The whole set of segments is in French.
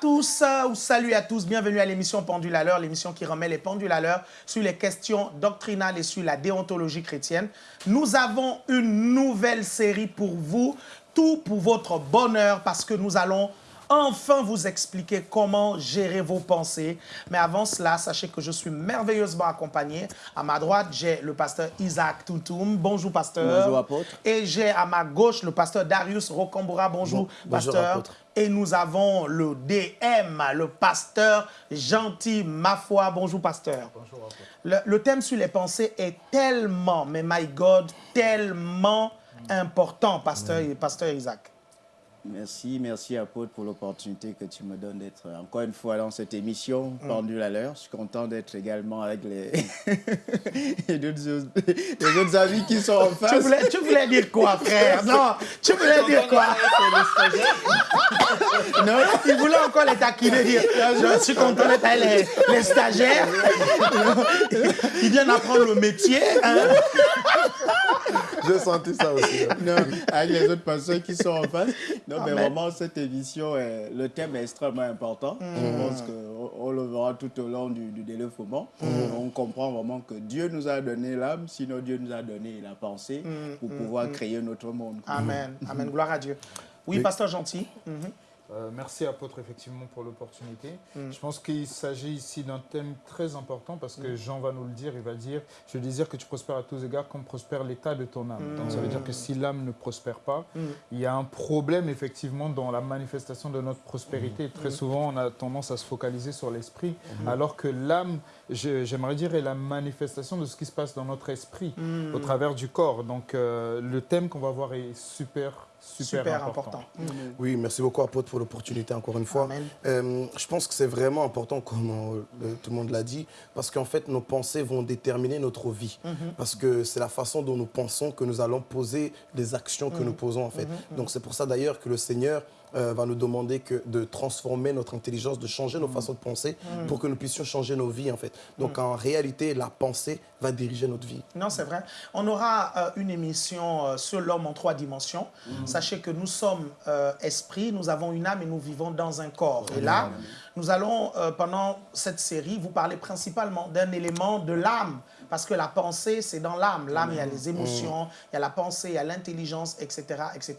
Bonjour tous, ou salut à tous, bienvenue à l'émission Pendule à l'heure, l'émission qui remet les pendules à l'heure sur les questions doctrinales et sur la déontologie chrétienne. Nous avons une nouvelle série pour vous, tout pour votre bonheur, parce que nous allons enfin vous expliquer comment gérer vos pensées. Mais avant cela, sachez que je suis merveilleusement accompagné. À ma droite, j'ai le pasteur Isaac Tuntum. Bonjour, pasteur. Bonjour, apôtre. Et j'ai à ma gauche le pasteur Darius Rocambora. Bonjour, pasteur. Et nous avons le DM, le pasteur Gentil Mafoi. Bonjour, pasteur. Bonjour. Le, le thème sur les pensées est tellement, mais my God, tellement important, pasteur, pasteur Isaac. Merci, merci apôtre pour l'opportunité que tu me donnes d'être encore une fois dans cette émission mm. pendule à l'heure. Je suis content d'être également avec les, les, autres, amis qui sont en face. Tu voulais, tu voulais dire quoi, frère? Non, tu voulais dire quoi? Non, il voulait encore les taquiner, je suis content d'être avec les, stagiaires. Ils viennent apprendre le métier. Hein? J'ai senti ça aussi. Non, avec les autres personnes qui sont en face. Non, mais vraiment, cette émission, le thème est extrêmement important. Je mm. pense qu'on le verra tout au long du, du. Mm. On comprend vraiment que Dieu nous a donné l'âme, sinon Dieu nous a donné la pensée mm. pour pouvoir créer notre monde. Amen. Amen. Gloire à Dieu. Oui, pasteur gentil. Euh, merci apôtre effectivement pour l'opportunité. Mm. Je pense qu'il s'agit ici d'un thème très important parce que mm. Jean va nous le dire, il va dire « Je désire que tu prospères à tous égards comme prospère l'état de ton âme Donc ça veut dire que si l'âme ne prospère pas, mm. il y a un problème effectivement dans la manifestation de notre prospérité. Très souvent on a tendance à se focaliser sur l'esprit alors que l'âme, j'aimerais dire, est la manifestation de ce qui se passe dans notre esprit au travers du corps. Donc euh, le thème qu'on va voir est super super, important. Mm. Oui, merci beaucoup, apôtre, pour l'opportunité encore une fois. Euh, je pense que c'est vraiment important, comme euh, tout le monde l'a dit, parce qu'en fait, nos pensées vont déterminer notre vie. Mm-hmm. Parce que c'est la façon dont nous pensons que nous allons poser les actions que mm. nous posons, en fait. Mm-hmm. Donc, c'est pour ça, d'ailleurs, que le Seigneur euh, va nous demander que de transformer notre intelligence, de changer nos mm. façons de penser mm. pour que nous puissions changer nos vies, en fait. Donc, mm. en réalité, la pensée va diriger notre vie. Non, c'est vrai. On aura euh, une émission euh, sur l'homme en trois dimensions. Sachez que nous sommes esprit, nous avons une âme et nous vivons dans un corps. Et là, nous allons, pendant cette série, vous parler principalement d'un élément de l'âme parce que la pensée, c'est dans l'âme. L'âme, il y a les émotions, il y a la pensée, il y a l'intelligence, etc., etc.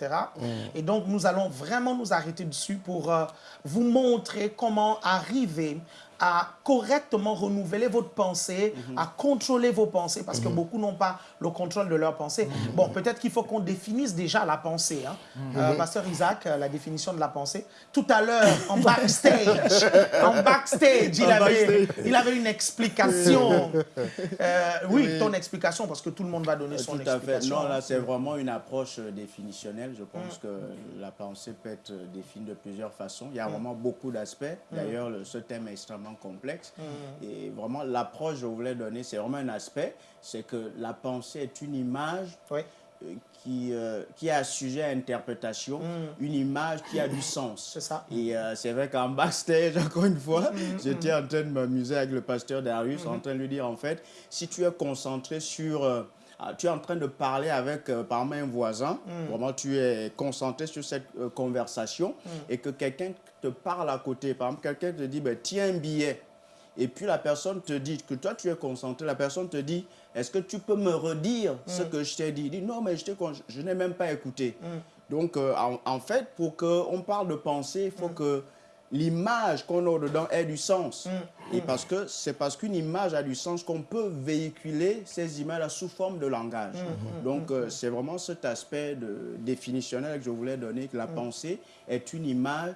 Et donc, nous allons vraiment nous arrêter dessus pour euh, vous montrer comment arriver à correctement renouveler votre pensée, mhm. à contrôler vos pensées, parce que mhm. beaucoup n'ont pas le contrôle de leurs pensées. Mhm. Bon, peut-être qu'il faut qu'on définisse déjà la pensée. Hein. Euh, Pasteur Isaac, euh, la définition de la pensée. Tout à l'heure, en backstage, en backstage, il, avait, il avait une explication. Euh, oui, ton explication, parce que tout le monde va donner son tout à Fait. Non, là, c'est vraiment une approche définitionnelle. Je pense que la pensée peut être définie de plusieurs façons. Il y a vraiment beaucoup d'aspects. D'ailleurs, ce thème est extrêmement complexe. Mm. Et vraiment, l'approche que je voulais donner, c'est vraiment un aspect, c'est que la pensée est une image euh, qui, euh, qui a sujet à interprétation, mm. une image qui a du sens. C'est ça. Et euh, c'est vrai qu'en backstage, encore une fois, mm, j'étais en train de m'amuser avec le pasteur Darius, en train de lui dire, en fait, si tu es concentré sur ah, tu es en train de parler avec, par un voisin, vraiment tu es concentré sur cette conversation et que quelqu'un te parle à côté. Par exemple, quelqu'un te dit, ben, tiens un billet. Et puis la personne te dit que toi, tu es concentré. La personne te dit, est-ce que tu peux me redire ce mm. que je t'ai dit? Il dit, non, mais je, je n'ai même pas écouté. Mm. Donc, euh, en, fait, pour qu'on parle de pensée, il faut mm. que l'image qu'on a dedans ait du sens. Et parce que c'est parce qu'une image a du sens qu'on peut véhiculer ces images sous forme de langage. Donc, euh, c'est vraiment cet aspect de, définitionnel que je voulais donner, que la pensée est une image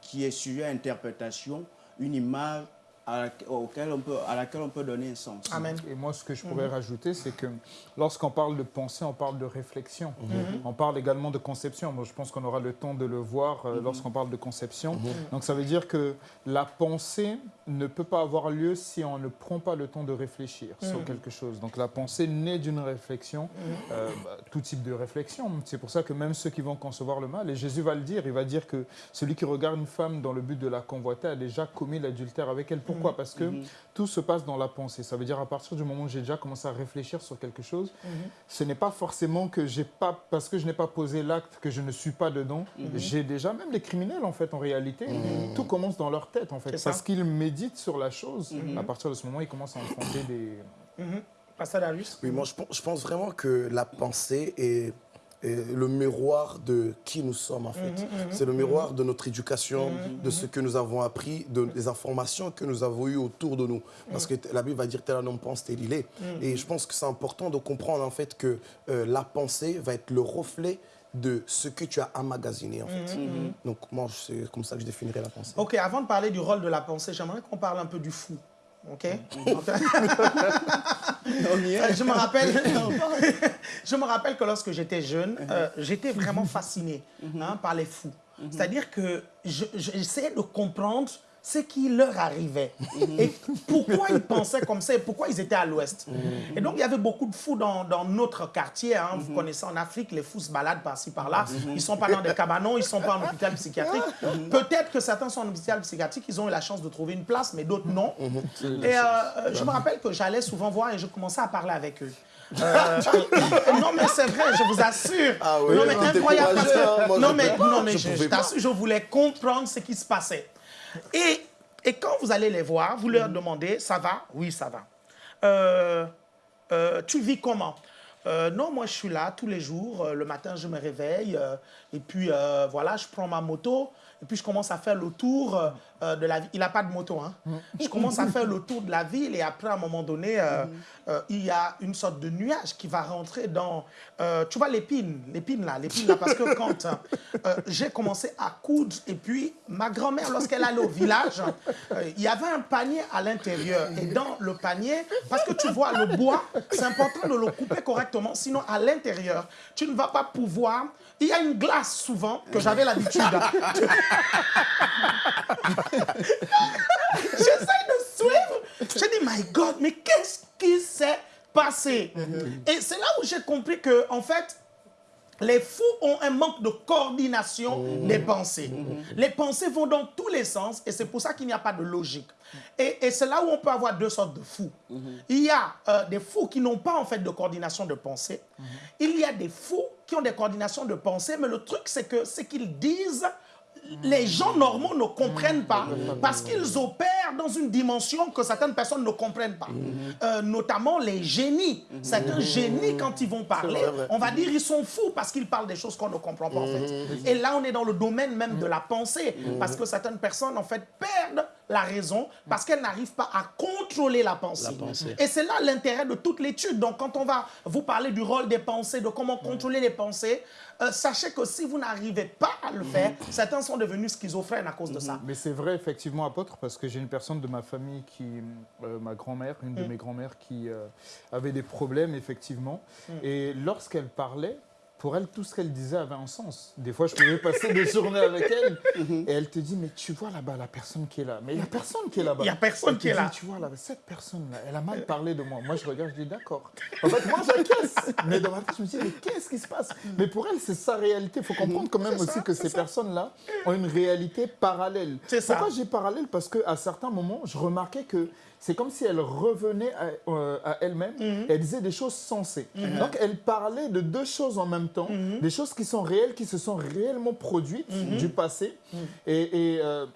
qui est sujet à interprétation, une image à laquelle, on peut, à laquelle on peut donner un sens. Amen. Et moi, ce que je pourrais mhm. rajouter, c'est que lorsqu'on parle de pensée, on parle de réflexion. Mhm. Mhm. On parle également de conception. Moi, je pense qu'on aura le temps de le voir euh, lorsqu'on parle de conception. Donc, ça veut dire que la pensée ne peut pas avoir lieu si on ne prend pas le temps de réfléchir sur quelque chose. Donc, la pensée naît d'une réflexion, euh, bah, tout type de réflexion. C'est pour ça que même ceux qui vont concevoir le mal, et Jésus va le dire, il va dire que celui qui regarde une femme dans le but de la convoiter a déjà commis l'adultère avec elle. Pourquoi mhm. Parce que mhm. tout se passe dans la pensée. Ça veut dire à partir du moment où j'ai déjà commencé à réfléchir sur quelque chose, ce n'est pas forcément que j'ai pas, parce que je n'ai pas posé l'acte, que je ne suis pas dedans. J'ai déjà, même les criminels en fait, en réalité, tout commence dans leur tête en fait. Parce qu'ils méditent sur la chose. À partir de ce moment, ils commencent à enfronter des... Pascal Darius Oui, moi je pense vraiment que la pensée est le miroir de qui nous sommes en fait. Mhm, mhm, c'est le miroir de notre éducation, de ce que nous avons appris, de, des informations que nous avons eues autour de nous. Parce que la Bible va dire tel un homme pense, tel il est. Et je pense que c'est important de comprendre en fait que euh, la pensée va être le reflet de ce que tu as emmagasiné en fait. Donc moi, c'est comme ça que je définirais la pensée. Ok, avant de parler du rôle de la pensée, j'aimerais qu'on parle un peu du fou. Ok. je me rappelle, je me rappelle que lorsque j'étais jeune, euh, j'étais vraiment fasciné hein, par les fous. C'est-à-dire que j'essayais de comprendre ce qui leur arrivait. Mhm. Et pourquoi ils pensaient comme ça et pourquoi ils étaient à l'ouest. Mhm. Et donc, il y avait beaucoup de fous dans, notre quartier. Hein. Vous mhm. connaissez en Afrique, les fous se baladent par-ci, par-là. Ils ne sont pas dans des cabanons, ils ne sont pas en hôpital psychiatrique. Peut-être que certains sont en hôpital psychiatrique, ils ont eu la chance de trouver une place, mais d'autres non. Et euh, je me rappelle que j'allais souvent voir et je commençais à parler avec eux. Euh, non, mais c'est vrai, je vous assure. Ah oui, non, mais incroyable. Hein. non, mais, non, mais je, je, je voulais comprendre ce qui se passait. Et, et quand vous allez les voir, vous leur demandez, ça va? Oui, ça va. Euh, euh, tu vis comment? Euh, non, moi je suis là tous les jours. le matin, je me réveille et puis voilà, je prends ma moto et puis je commence à faire le tour euh, de la ville. Il n'a pas de moto. Hein. Mm. Je commence à faire le tour de la ville et après, à un moment donné, euh, mm. euh, il y a une sorte de nuage qui va rentrer dans... tu vois l'épine, l'épine là, l'épine là, parce que quand j'ai commencé à coudre et puis ma grand-mère, lorsqu'elle allait au village, il y avait un panier à l'intérieur et dans le panier, parce que tu vois le bois, c'est important de le couper correctement, sinon à l'intérieur, tu ne vas pas pouvoir... Il y a une glace souvent que j'avais l'habitude. J'essaie de suivre. Je dis, my God, mais qu'est-ce qui s'est passé? Et c'est là où j'ai compris que, en fait, les fous ont un manque de coordination mmh. des pensées. Mmh. Les pensées vont dans tous les sens et c'est pour ça qu'il n'y a pas de logique. Et, c'est là où on peut avoir deux sortes de fous. Mmh. Il y a euh, des fous qui n'ont pas en fait de coordination de pensée. Il y a des fous qui ont des coordinations de pensée, mais le truc c'est que ce qu'ils disent les gens normaux ne comprennent pas parce qu'ils opèrent dans une dimension que certaines personnes ne comprennent pas. Euh, notamment les génies. Certains génies, quand ils vont parler, on va dire ils sont fous parce qu'ils parlent des choses qu'on ne comprend pas en fait. Et là, on est dans le domaine même de la pensée parce que certaines personnes en fait perdent la raison parce qu'elles n'arrivent pas à contrôler la pensée. Et c'est là l'intérêt de toute l'étude. Donc, quand on va vous parler du rôle des pensées, de comment contrôler les pensées, euh, sachez que si vous n'arrivez pas à le faire, certains sont devenus schizophrènes à cause de ça. Mais c'est vrai, effectivement, apôtre, parce que j'ai une personne de ma famille, qui, euh, ma grand-mère, une de mm. mes grand-mères, qui euh, avait des problèmes, effectivement. Mm. Et lorsqu'elle parlait, pour elle, tout ce qu'elle disait avait un sens. Des fois, je pouvais passer des journées avec elle et elle te dit, mais tu vois là-bas la personne qui est là. Mais il n'y a personne qui est là-bas. Il n'y a personne qui est là. Tu vois là, cette personne-là, elle a mal parlé de moi. Moi, je regarde, je dis, d'accord. En fait, moi, j'acquiesce. Mais dans ma tête, je me dis, mais qu'est-ce qui se passe? Mais pour elle, c'est sa réalité. Il faut comprendre quand même aussi que ces personnes-là ont une réalité parallèle. C'est ça. Pourquoi j'ai parallèle? Parce qu'à certains moments, je remarquais que c'est comme si elle revenait à, euh, elle-même mhm. elle disait des choses sensées. Mhm. Donc elle parlait de deux choses en même temps, mhm. des choses qui sont réelles, qui se sont réellement produites du passé. Et, euh,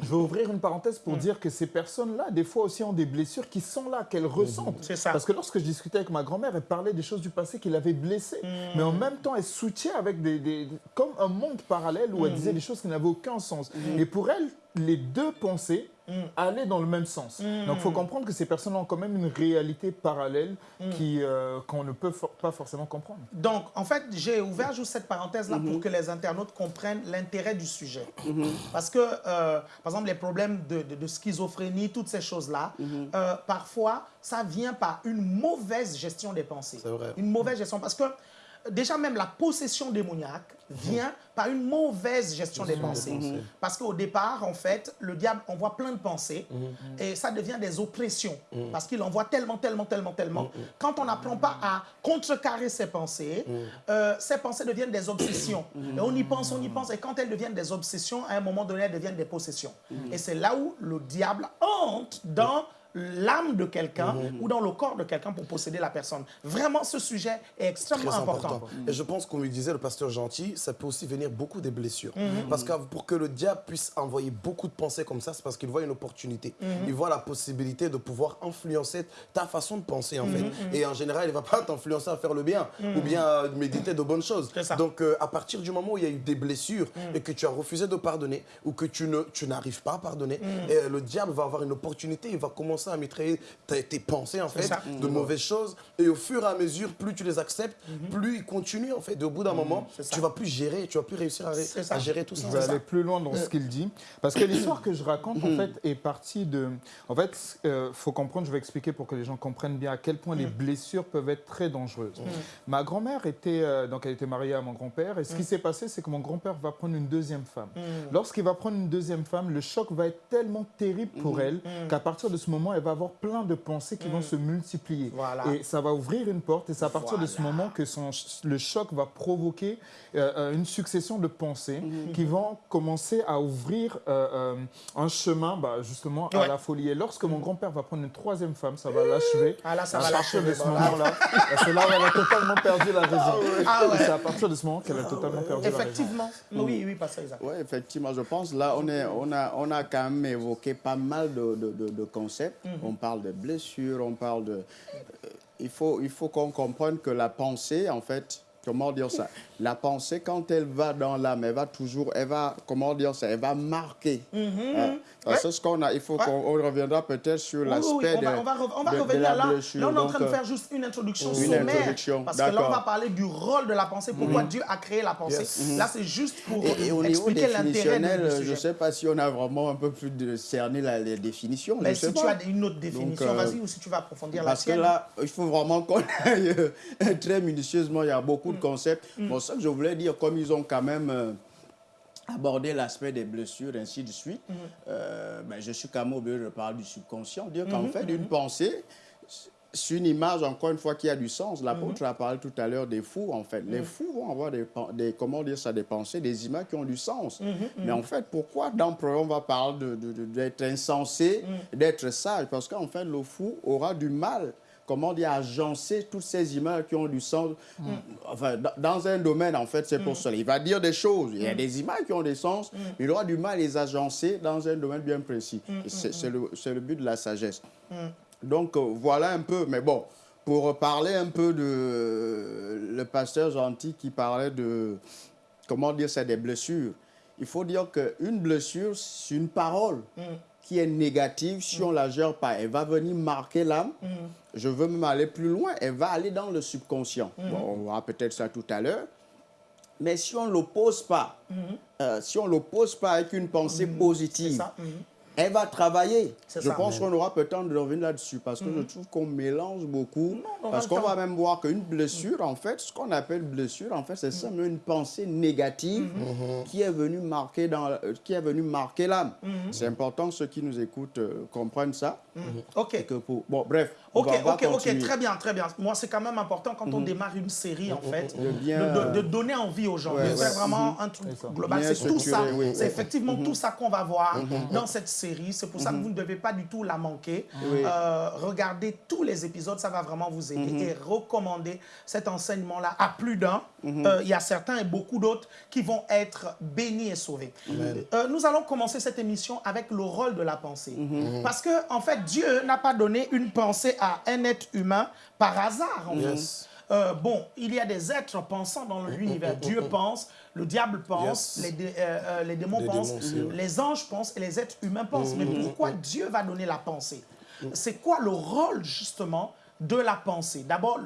je vais ouvrir une parenthèse pour dire que ces personnes-là, des fois aussi, ont des blessures qui sont là, qu'elles ressentent. C'est ça. Parce que lorsque je discutais avec ma grand-mère, elle parlait des choses du passé qui l'avaient blessée. Mais en même temps, elle soutient avec des, comme un monde parallèle où elle disait des choses qui n'avaient aucun sens. Et pour elle, les deux pensées mm. allaient dans le même sens. Mm. Donc il faut comprendre que ces personnes ont quand même une réalité parallèle mm. euh, qu'on ne peut pas forcément comprendre. Donc en fait, j'ai ouvert juste cette parenthèse-là pour mm-hmm. que les internautes comprennent l'intérêt du sujet. Mm-hmm. Parce que, euh, par exemple, les problèmes de, schizophrénie, toutes ces choses-là, mm-hmm. euh, parfois, ça vient par une mauvaise gestion des pensées. Une mauvaise gestion. Parce que déjà même la possession démoniaque vient par une mauvaise gestion des pensées. Parce qu'au départ, en fait, le diable envoie plein de pensées et ça devient des oppressions. Parce qu'il envoie tellement, tellement, tellement, tellement. Quand on n'apprend pas à contrecarrer ces pensées, euh, ces pensées deviennent des obsessions. Et on y pense, on y pense. Et quand elles deviennent des obsessions, à un moment donné, elles deviennent des possessions. Et c'est là où le diable entre dans l'âme de quelqu'un ou dans le corps de quelqu'un pour posséder la personne. Vraiment, ce sujet est extrêmement Très important. important. Et je pense, comme lui disait le pasteur Gentil, ça peut aussi venir beaucoup des blessures. Parce que pour que le diable puisse envoyer beaucoup de pensées comme ça, c'est parce qu'il voit une opportunité. Il voit la possibilité de pouvoir influencer ta façon de penser, en fait. Et en général, il ne va pas t'influencer à faire le bien ou bien à méditer de bonnes choses. Donc, euh, à partir du moment où il y a eu des blessures et que tu as refusé de pardonner ou que tu ne- tu n'arrives pas à pardonner, et le diable va avoir une opportunité, il va commencer à mitrailler tes, tes pensées, en fait, ça. de mauvaises choses. Et au fur et à mesure, plus tu les acceptes, plus ils continuent, en fait. Et au bout d'un moment, c'est ça. tu vas plus gérer, tu vas plus réussir à, gérer tout ça. Je vais aller plus loin dans ce qu'il dit. Parce que l'histoire que je raconte, en fait, est partie de... En fait, il faut comprendre, je vais expliquer pour que les gens comprennent bien à quel point les blessures peuvent être très dangereuses. Ma grand-mère était... euh, donc, elle était mariée à mon grand-père. Et ce qui s'est passé, c'est que mon grand-père va prendre une deuxième femme. Lorsqu'il va prendre une deuxième femme, le choc va être tellement terrible pour elle qu'à partir de ce moment, elle va avoir plein de pensées qui vont se multiplier. Voilà. Et ça va ouvrir une porte. Et c'est à partir de ce moment que son, le choc va provoquer euh, euh, une succession de pensées qui vont commencer à ouvrir euh, euh, un chemin bah, justement à la folie. Et lorsque mon grand-père va prendre une troisième femme, ça va l'achever. Ah là, ça à va partir de ce bon, moment-là, c'est là où elle a totalement perdu la raison. Ah ouais. Et c'est à partir de ce moment qu'elle a totalement perdu la raison. Effectivement. Oui, oui, pasteur Isaac. Oui, effectivement, je pense là, on, est, on, a, on a quand même évoqué pas mal de, de- de- de concepts. On parle de blessures, on parle de... euh, il faut, il faut qu'on comprenne que la pensée, en fait, comment dire ça? La pensée, quand elle va dans l'âme, elle va toujours, elle va, comment dire ça? Elle va marquer. Hein? Parce que ce qu'on a, il faut Ouais. qu'on on reviendra peut-être sur oui, l'aspect oui, on va, de, on va, on va de- de revenir la là. blessure. Là, on est en train de euh, faire juste une introduction Une sommaire. introduction, Parce que là, on va parler du rôle de la pensée, pourquoi Dieu a créé la pensée. Yes. Là, c'est juste pour Et, et au expliquer l'intérêt du je ne sais pas si on a vraiment un peu plus de la, les définitions. Mais je sais si tu pas. as une autre définition, euh, vas-y, ou si tu vas approfondir la Parce que là, il faut vraiment qu'on aille euh, très minutieusement. Il y a beaucoup de Mm. concepts. Bon, ça que je voulais dire, comme ils ont quand même euh, abordé l'aspect des blessures, ainsi de suite, Mm. euh, ben, je suis quand même obligé de parler du subconscient. Dire Mm-hmm. qu'en fait, une pensée, c'est une image, encore une fois, qui a du sens. L'apôtre Mm-hmm. a parlé tout à l'heure des fous, en fait. Mm. Les fous vont avoir des, comment dire ça, des pensées, des images qui ont du sens. Mm-hmm. Mais en fait, pourquoi dans le on va parler de- de- de- d'être insensé, Mm. d'être sage? Parce qu'en fait, le fou aura du mal comment dire, agencer toutes ces images qui ont du sens. Enfin, dans- un domaine, en fait, c'est pour cela. Il va dire des choses. Il y a des images qui ont des sens, mais il aura du mal à les agencer dans un domaine bien précis. C'est le, le but de la sagesse. Donc, euh, voilà un peu. Mais bon, pour parler un peu de euh, le pasteur gentil qui parlait de, comment dire, c'est des blessures. Il faut dire qu'une blessure, c'est une parole qui est négative si on la gère pas. Elle va venir marquer l'âme. Je veux même aller plus loin. Elle va aller dans le subconscient. Bon, on verra peut-être ça tout à l'heure. Mais si on ne l'oppose pas, euh, si on ne l'oppose pas avec une pensée C'est positive, mhm. Elle va travailler. Je ça. pense qu'on aura peut-être de revenir là-dessus parce que je trouve qu'on mélange beaucoup. parce qu'on va même voir qu'une blessure, en fait, ce qu'on appelle blessure, en fait, c'est simplement une pensée négative qui est venue marquer dans, euh, qui est venue marquer l'âme. C'est important que ceux qui nous écoutent euh, comprennent ça. OK. Et que pour... Bon, bref. Ok, va- ok, ok, très bien, très bien. Moi, c'est quand même important quand on démarre une série, en fait, De bien, de, de- de donner envie aux gens, ouais, de faire ouais. vraiment un truc global. C'est tout ça, oui. c'est effectivement tout ça qu'on va voir dans cette série. C'est pour ça que vous ne devez pas du tout la manquer. Euh, regardez tous les épisodes, ça va vraiment vous aider et recommander cet enseignement-là à plus d'un. Euh, Il y a certains et beaucoup d'autres qui vont être bénis et sauvés. Euh, nous allons commencer cette émission avec le rôle de la pensée. Parce que, en fait, Dieu n'a pas donné une pensée à un être humain par hasard. en. Yes. Euh, bon, il y a des êtres pensants dans l'univers. Dieu pense, le diable pense, Yes. les, dé- euh, euh, les démons Les pensent, démons les anges pensent et les êtres humains pensent. Mais pourquoi Dieu va donner la pensée? C'est quoi le rôle justement de la pensée? D'abord,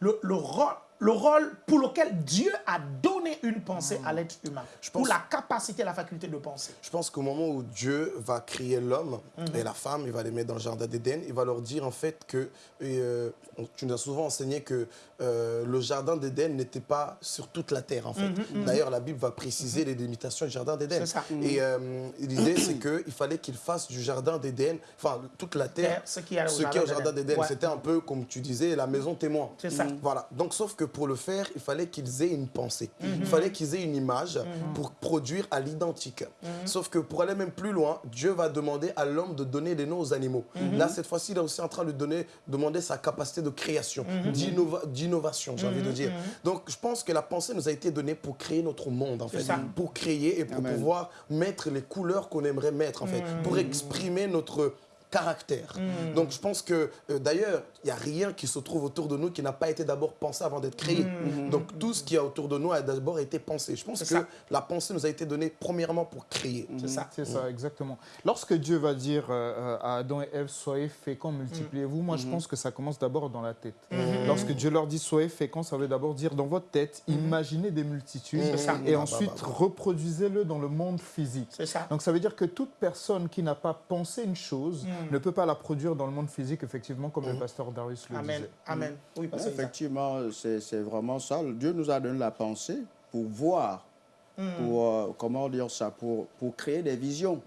le, le rôle, le rôle pour lequel Dieu a donné une pensée à l'être humain, je pour la capacité, la faculté de penser. Je pense qu'au moment où Dieu va créer l'homme et la femme, il va les mettre dans le jardin d'Éden, il va leur dire en fait que, euh, tu nous as souvent enseigné que euh, le jardin d'Éden n'était pas sur toute la terre en fait. Mhm. D'ailleurs, la Bible va préciser les limitations du jardin d'Éden. Et euh, l'idée, c'est qu'il fallait qu'il fasse du jardin d'Éden, enfin toute la terre, ce qui est au jardin d'Éden. C'était un peu, comme tu disais, la maison témoin. C'est ça. Voilà. Donc, sauf que pour le faire, il fallait qu'ils aient une pensée. Il mhm. fallait qu'ils aient une image mhm. pour produire à l'identique. Mhm. Sauf que pour aller même plus loin, Dieu va demander à l'homme de donner des noms aux animaux. Là, cette fois-ci, il est aussi en train de donner, demander sa capacité de création, d'innovation, j'ai envie de dire. Donc, je pense que la pensée nous a été donnée pour créer notre monde, en fait. Pour créer et pour pouvoir mettre les couleurs qu'on aimerait mettre, en fait. Pour exprimer notre caractère. Mm. Donc je pense que, euh, d'ailleurs, il n'y a rien qui se trouve autour de nous qui n'a pas été d'abord pensé avant d'être créé. Mm. Donc tout ce qui est autour de nous a d'abord été pensé. Je pense que la pensée nous a été donnée premièrement pour créer. C'est ça. C'est ça, exactement. Lorsque Dieu va dire euh, à Adam et Ève, soyez féconds, multipliez-vous, moi je pense que ça commence d'abord dans la tête. Lorsque Dieu leur dit, soyez féconds, ça veut d'abord dire dans votre tête, imaginez des multitudes et ensuite bah, bah, bah. reproduisez-le dans le monde physique. Ça. Donc ça veut dire que toute personne qui n'a pas pensé une chose, ne peut pas la produire dans le monde physique, effectivement, comme le pasteur Darius le Amen. disait. Amen. Mhm. Oui, effectivement, c'est vraiment ça. Dieu nous a donné la pensée pour voir, mhm. pour, euh, comment dire ça, pour, pour créer des visions.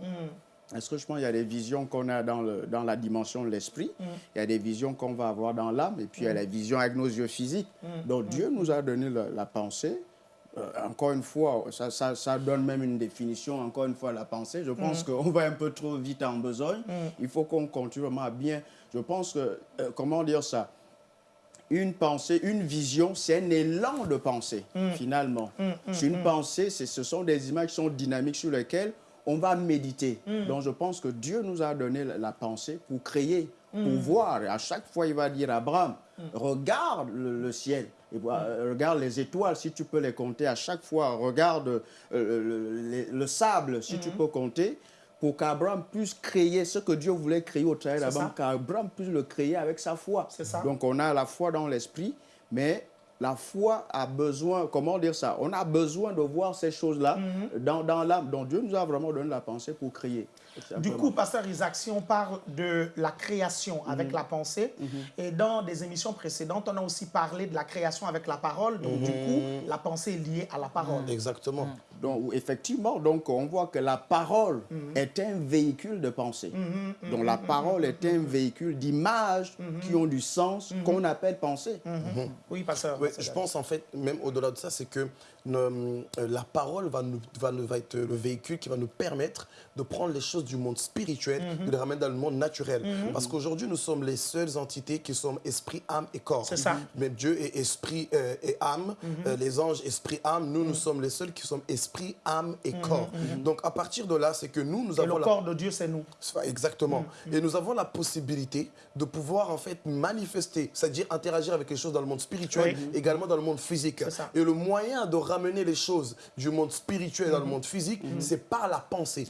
Est-ce que je pense qu'il y a des visions qu'on a dans, le, dans la dimension de l'esprit, il y a des visions qu'on va avoir dans l'âme, et puis il y a la vision avec nos yeux physiques. Donc Dieu nous a donné la pensée encore une fois, ça, ça, ça, donne même une définition, encore une fois, la pensée. Je pense mm. qu'on va un peu trop vite en besogne. Mm. Il faut qu'on continue vraiment à bien. Je pense que, euh, comment dire ça? Une pensée, une vision, c'est un élan de pensée, mm. finalement. C'est une pensée, ce sont des images qui sont dynamiques sur lesquelles on va méditer. Donc, je pense que Dieu nous a donné la pensée pour créer, pour voir. à chaque fois, il va dire à Abraham, regarde le ciel. Et euh, regarde les étoiles, si tu peux les compter à chaque fois. Regarde euh, le, sable, si tu mhm. peux compter, pour qu'Abraham puisse créer ce que Dieu voulait créer au travers d'Abraham, qu'Abraham puisse le créer avec sa foi. Ça. Donc on a la foi dans l'esprit, mais la foi a besoin, comment dire ça? On a besoin de voir ces choses-là mhm. dans, dans l'âme. Donc Dieu nous a vraiment donné la pensée pour créer. Du coup, Pasteur Isaac, si on parle de la création avec mhm. la pensée, mhm. et dans des émissions précédentes, on a aussi parlé de la création avec la parole, donc du coup, la pensée est liée à la parole. Exactement. Donc, effectivement, donc, on voit que la parole est un véhicule de pensée. Donc, la parole est un véhicule d'images qui ont du sens, qu'on appelle pensée. Oui, Pasteur je pense en fait, même au-delà de ça, c'est que la parole va, nous, va, va, être le véhicule qui va nous permettre de prendre les choses du monde spirituel et de les ramener dans le monde naturel. Mhm. Parce qu'aujourd'hui, nous sommes les seules entités qui sommes esprit, âme et corps. C'est ça. Mais Dieu est esprit euh, et âme. Mhm. Euh, les anges, esprit, âme. Nous, nous mhm. sommes les seuls qui sommes esprit, âme et corps. Donc, à partir de là, c'est que nous, nous et avons... le corps de Dieu, c'est nous. Exactement. Et nous avons la possibilité de pouvoir, en fait, manifester, c'est-à-dire interagir avec les choses dans le monde spirituel, également dans le monde physique. Et le moyen de ramener les choses du monde spirituel dans le mhm. monde physique, mhm. c'est par la pensée.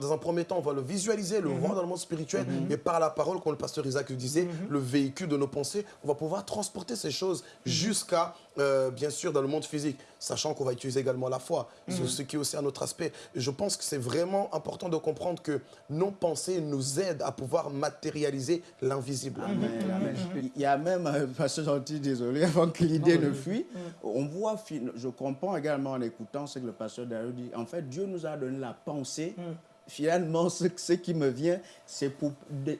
dans un premier temps, on va le visualiser, le mhm. voir dans le monde spirituel, et par la parole, comme le pasteur Isaac le disait, le véhicule de nos pensées, on va pouvoir transporter ces choses jusqu'à, euh, bien sûr, dans le monde physique, sachant qu'on va utiliser également la foi, ce qui est aussi un autre aspect. je pense que c'est vraiment important de comprendre que nos pensées nous aident à pouvoir matérialiser l'invisible. Il y a même, euh, pasteur gentil, désolé, avant que l'idée ne fuit, on voit, je comprends également en écoutant ce que le pasteur Dario dit. En fait, Dieu nous a donné la pensée. Finalement, ce, ce, qui me vient, c'est pour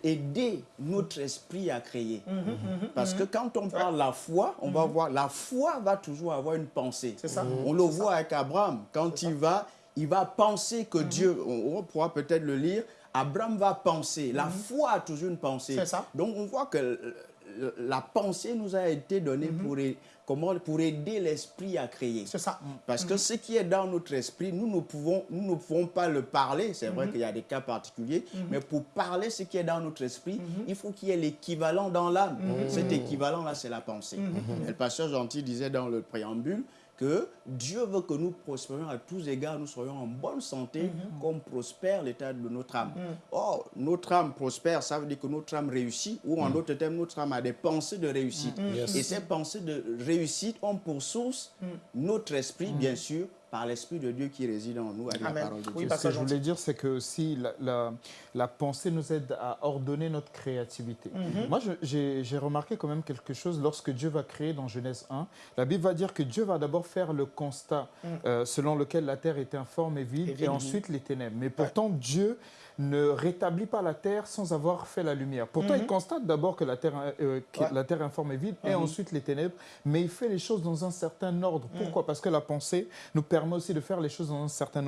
aider notre esprit à créer. Mm-hmm, mm-hmm, Parce mm-hmm. que quand on parle de la foi, on va voir, la foi va toujours avoir une pensée. Ça. On le voit avec Abraham. Quand il va, il va penser que Dieu, on, pourra peut-être le lire, Abraham va penser. La foi a toujours une pensée. Ça. Donc on voit que la pensée nous a été donnée pour comment, pour aider l'esprit à créer. C'est ça. Parce que ce qui est dans notre esprit, nous ne pouvons, nous ne pouvons pas le parler. C'est vrai mhm. qu'il y a des cas particuliers, mhm. mais pour parler ce qui est dans notre esprit, il faut qu'il y ait l'équivalent dans l'âme. Cet équivalent-là, c'est la pensée. le pasteur Gentil disait dans le préambule que Dieu veut que nous prospérions à tous égards, nous soyons en bonne santé, mm-hmm. comme prospère l'état de notre âme. Mm. Or, notre âme prospère, ça veut dire que notre âme réussit, ou en mm. d'autres termes, notre âme a des pensées de réussite. Mm. Et ces pensées de réussite ont pour source notre esprit, bien sûr, par l'Esprit de Dieu qui réside en nous, avec la parole de Dieu. Ce que je voulais dire, c'est que aussi la, la, pensée nous aide à ordonner notre créativité. Mhm. Moi, j'ai remarqué quand même quelque chose lorsque Dieu va créer dans Genèse 1. La Bible va dire que Dieu va d'abord faire le constat mhm. euh, selon lequel la terre était informe et vide, et, ensuite les ténèbres. Mais pourtant, Dieu ne rétablit pas la terre sans avoir fait la lumière. Pourtant, il mhm. constate d'abord que la terre, euh, la terre informe est vide et mhm. ensuite les ténèbres, mais il fait les choses dans un certain ordre. Mhm. Pourquoi? Parce que la pensée nous permet aussi de faire les choses dans un certain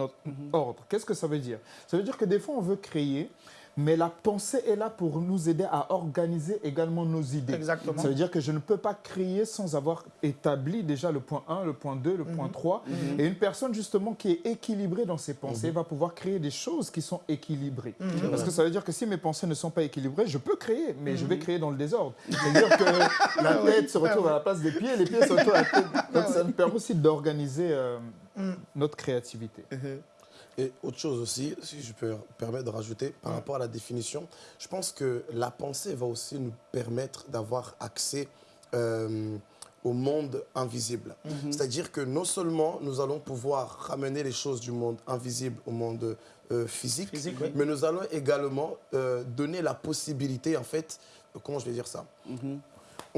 ordre. Qu'est-ce que ça veut dire? Ça veut dire que des fois, on veut créer, mais la pensée est là pour nous aider à organiser également nos idées. Exactement. Ça veut dire que je ne peux pas créer sans avoir établi déjà le point 1, le point 2, le point 3. Mhm. Mhm. Et une personne justement qui est équilibrée dans ses pensées mhm. va pouvoir créer des choses qui sont équilibrées. Parce que ça veut dire que si mes pensées ne sont pas équilibrées, je peux créer, mais je vais créer dans le désordre. C'est-à-dire que la tête se retrouve à la place des pieds, les pieds se retrouvent à la tête. Donc ça nous permet aussi d'organiser euh, notre créativité. Et autre chose aussi, si je peux me permettre de rajouter, par rapport à la définition, je pense que la pensée va aussi nous permettre d'avoir accès euh, au monde invisible. Mhm. C'est-à-dire que non seulement nous allons pouvoir ramener les choses du monde invisible au monde euh, physique, mais nous allons également euh, donner la possibilité, en fait, comment je vais dire ça? Mhm.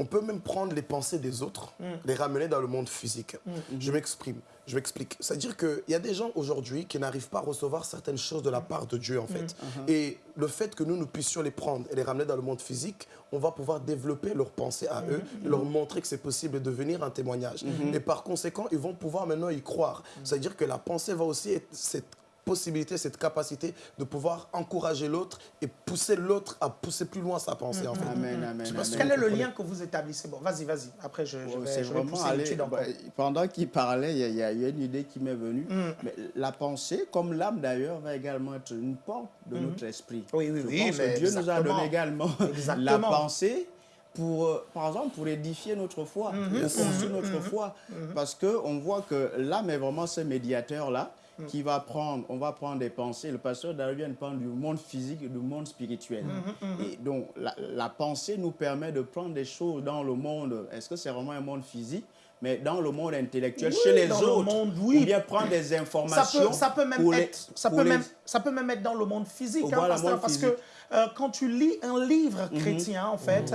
On peut même prendre les pensées des autres, mm. les ramener dans le monde physique. Mm. Je m'exprime, je m'explique. C'est-à-dire qu'il y a des gens aujourd'hui qui n'arrivent pas à recevoir certaines choses de la part de Dieu, en fait. Mm. Et le fait que nous, nous puissions les prendre et les ramener dans le monde physique, on va pouvoir développer leurs pensées à eux, leur montrer que c'est possible de devenir un témoignage. Et par conséquent, ils vont pouvoir maintenant y croire. C'est-à-dire que la pensée va aussi être cette possibilité, cette capacité de pouvoir encourager l'autre et pousser l'autre à pousser plus loin sa pensée. En fait. Amen, amen, Quel est le lien que vous établissez? Bon, vas-y, vas-y. Après, je, je vais, je vais pousser bah, Pendant qu'il parlait, il y, a, eu une idée qui m'est venue. Mm. Mais la pensée, comme l'âme d'ailleurs, va également être une porte de mm. notre esprit. Oui, oui, oui. Dieu nous a donné également la pensée pour, euh, par exemple, pour édifier notre foi, mm-hmm. pour construire notre mm-hmm. foi. Mm-hmm. Parce qu'on voit que l'âme est vraiment ce médiateur-là Mm. qui va prendre, on va prendre des pensées. Le pasteur David parle du monde physique et du monde spirituel. Mm-hmm, mm-hmm. Et donc, la, pensée nous permet de prendre des choses dans le monde. Est-ce que c'est vraiment un monde physique? Mais dans le monde intellectuel, chez les autres, monde, oui. ou bien prendre des informations. Ça peut, même être, ça peut même, ça peut même être dans le monde physique, hein, parce que euh, quand tu lis un livre mhm. chrétien, en fait,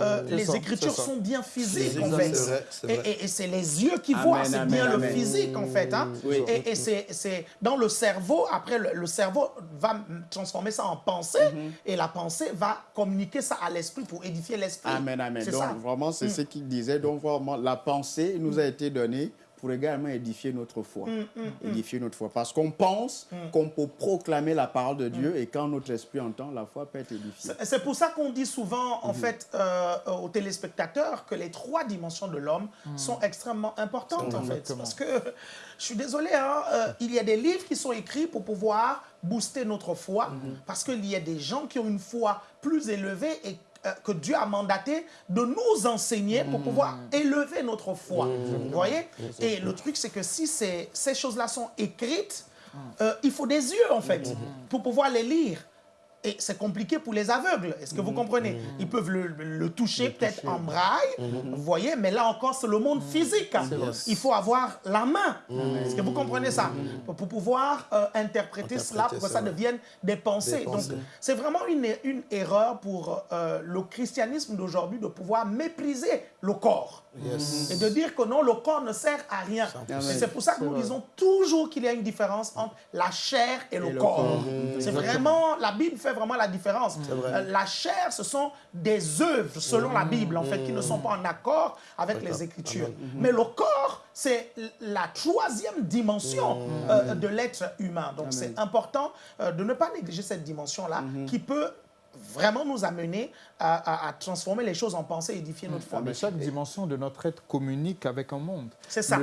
euh, les écritures sont bien physiques, en fait. Et, c'est les yeux qui voient, c'est bien le physique, en fait. Hein. Et, c'est dans le cerveau, après, le, cerveau va transformer ça en pensée, mhm. et la pensée va communiquer ça à l'esprit pour édifier l'esprit. Amen, amen. Donc, vraiment, c'est mm. ce qu'il disait. Donc, vraiment, la pensée nous a été donnée pour également édifier notre foi. Mm, mm, mm. édifier notre foi. Parce qu'on pense qu'on peut proclamer la parole de Dieu et quand notre esprit entend, la foi peut être édifiée. C'est pour ça qu'on dit souvent, en fait, euh, aux téléspectateurs que les trois dimensions de l'homme sont extrêmement importantes, en fait. Parce que, je suis désolé, hein, euh, il y a des livres qui sont écrits pour pouvoir booster notre foi, mm-hmm. parce qu'il y a des gens qui ont une foi plus élevée et euh, que Dieu a mandaté de nous enseigner pour pouvoir mm. élever notre foi. Mm. Vous voyez Et le truc, c'est que si ces, ces choses-là sont écrites, mm. euh, il faut des yeux, en fait, pour pouvoir les lire. Et c'est compliqué pour les aveugles. Est-ce que vous comprenez? Ils peuvent le, toucher peut-être en braille, vous voyez, mais là encore, c'est le monde physique. Il faut avoir la main. Est-ce que vous comprenez ça? Pour pouvoir euh, interpréter, cela, pour que ça devienne des pensées. Donc, c'est vraiment une, une, erreur pour euh, le christianisme d'aujourd'hui de pouvoir mépriser le corps. Et de dire que non, le corps ne sert à rien. c'est pour ça que nous disons toujours qu'il y a une différence entre la chair et, le, corps. C'est vraiment, la Bible fait vraiment la différence. Euh, la chair, ce sont des œuvres, selon la Bible, en fait, qui ne sont pas en accord avec les Écritures. Mais le corps, c'est la troisième dimension euh, de l'être humain. Donc c'est important euh, de ne pas négliger cette dimension-là qui peut vraiment nous amener à, transformer les choses en pensée, édifier notre foi. mais chaque dimension de notre être communique avec un monde. C'est ça.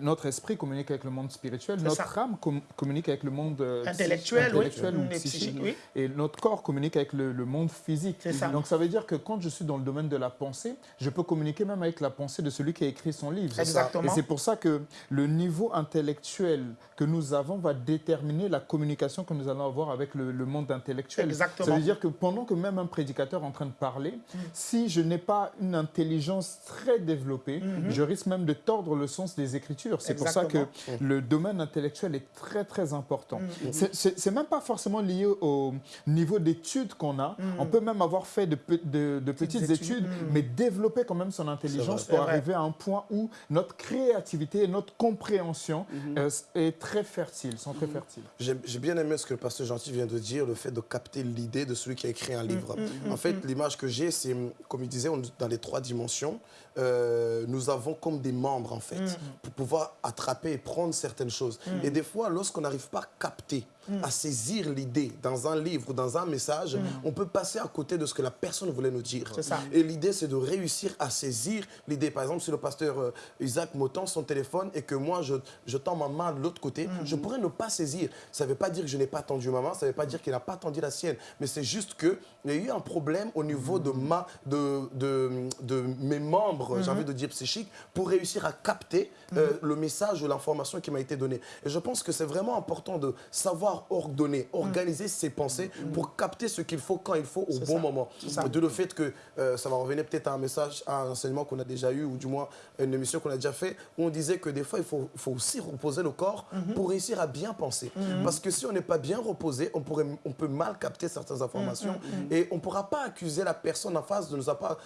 notre esprit communique avec le monde spirituel, notre âme communique avec le monde euh, intellectuel, ou psychique, et notre corps communique avec le, monde physique. Ça. Donc ça veut dire que quand je suis dans le domaine de la pensée, je peux communiquer même avec la pensée de celui qui a écrit son livre. Exactement. Et c'est pour ça que le niveau intellectuel que nous avons va déterminer la communication que nous allons avoir avec le, monde intellectuel. Exactement. Ça veut dire que pendant que même un prédicateur est en train de parler, si je n'ai pas une intelligence très développée, mm-hmm. je risque même de tordre le sens des Écritures. C'est pour ça que le domaine intellectuel est très, très important. Mm-hmm. C'est même pas forcément lié au niveau d'études qu'on a. Mm. On peut même avoir fait de, de, petites, études, mais développer quand même son intelligence pour arriver à un point où notre créativité et notre compréhension euh, est très fertile, sont très fertiles. J'ai bien aimé ce que le pasteur Gentil vient de dire, le fait de capter l'idée de celui qui a écrit un livre. En fait, l'image que j'ai, c'est, comme il disait, dans les trois dimensions, euh, nous avons comme des membres, en fait, pour pouvoir attraper et prendre certaines choses. Et des fois, lorsqu'on n'arrive pas à capter Mm. à saisir l'idée dans un livre ou dans un message, mm. on peut passer à côté de ce que la personne voulait nous dire. Et l'idée, c'est de réussir à saisir l'idée. Par exemple, si le pasteur euh, Isaac me tend son téléphone et que moi, je, je tends ma main de l'autre côté, mm. je pourrais ne pas saisir. Ça ne veut pas dire que je n'ai pas tendu ma main, ça ne veut pas dire qu'il n'a pas tendu la sienne. Mais c'est juste qu'il y a eu un problème au niveau de, ma, de, de, de mes membres, j'ai envie de dire psychiques, pour réussir à capter euh, le message ou l'information qui m'a été donnée. Et je pense que c'est vraiment important de savoir ordonner, organiser ses pensées pour capter ce qu'il faut quand il faut au bon moment. De le fait que euh, ça va revenir peut-être à un message, à un enseignement qu'on a déjà eu ou du moins une émission qu'on a déjà fait où on disait que des fois il faut, faut aussi reposer le corps mhm. pour réussir à bien penser. Mhm. Parce que si on n'est pas bien reposé, on, pourrait, on peut mal capter certaines informations mhm. et on ne pourra pas accuser la personne en face de ne pas,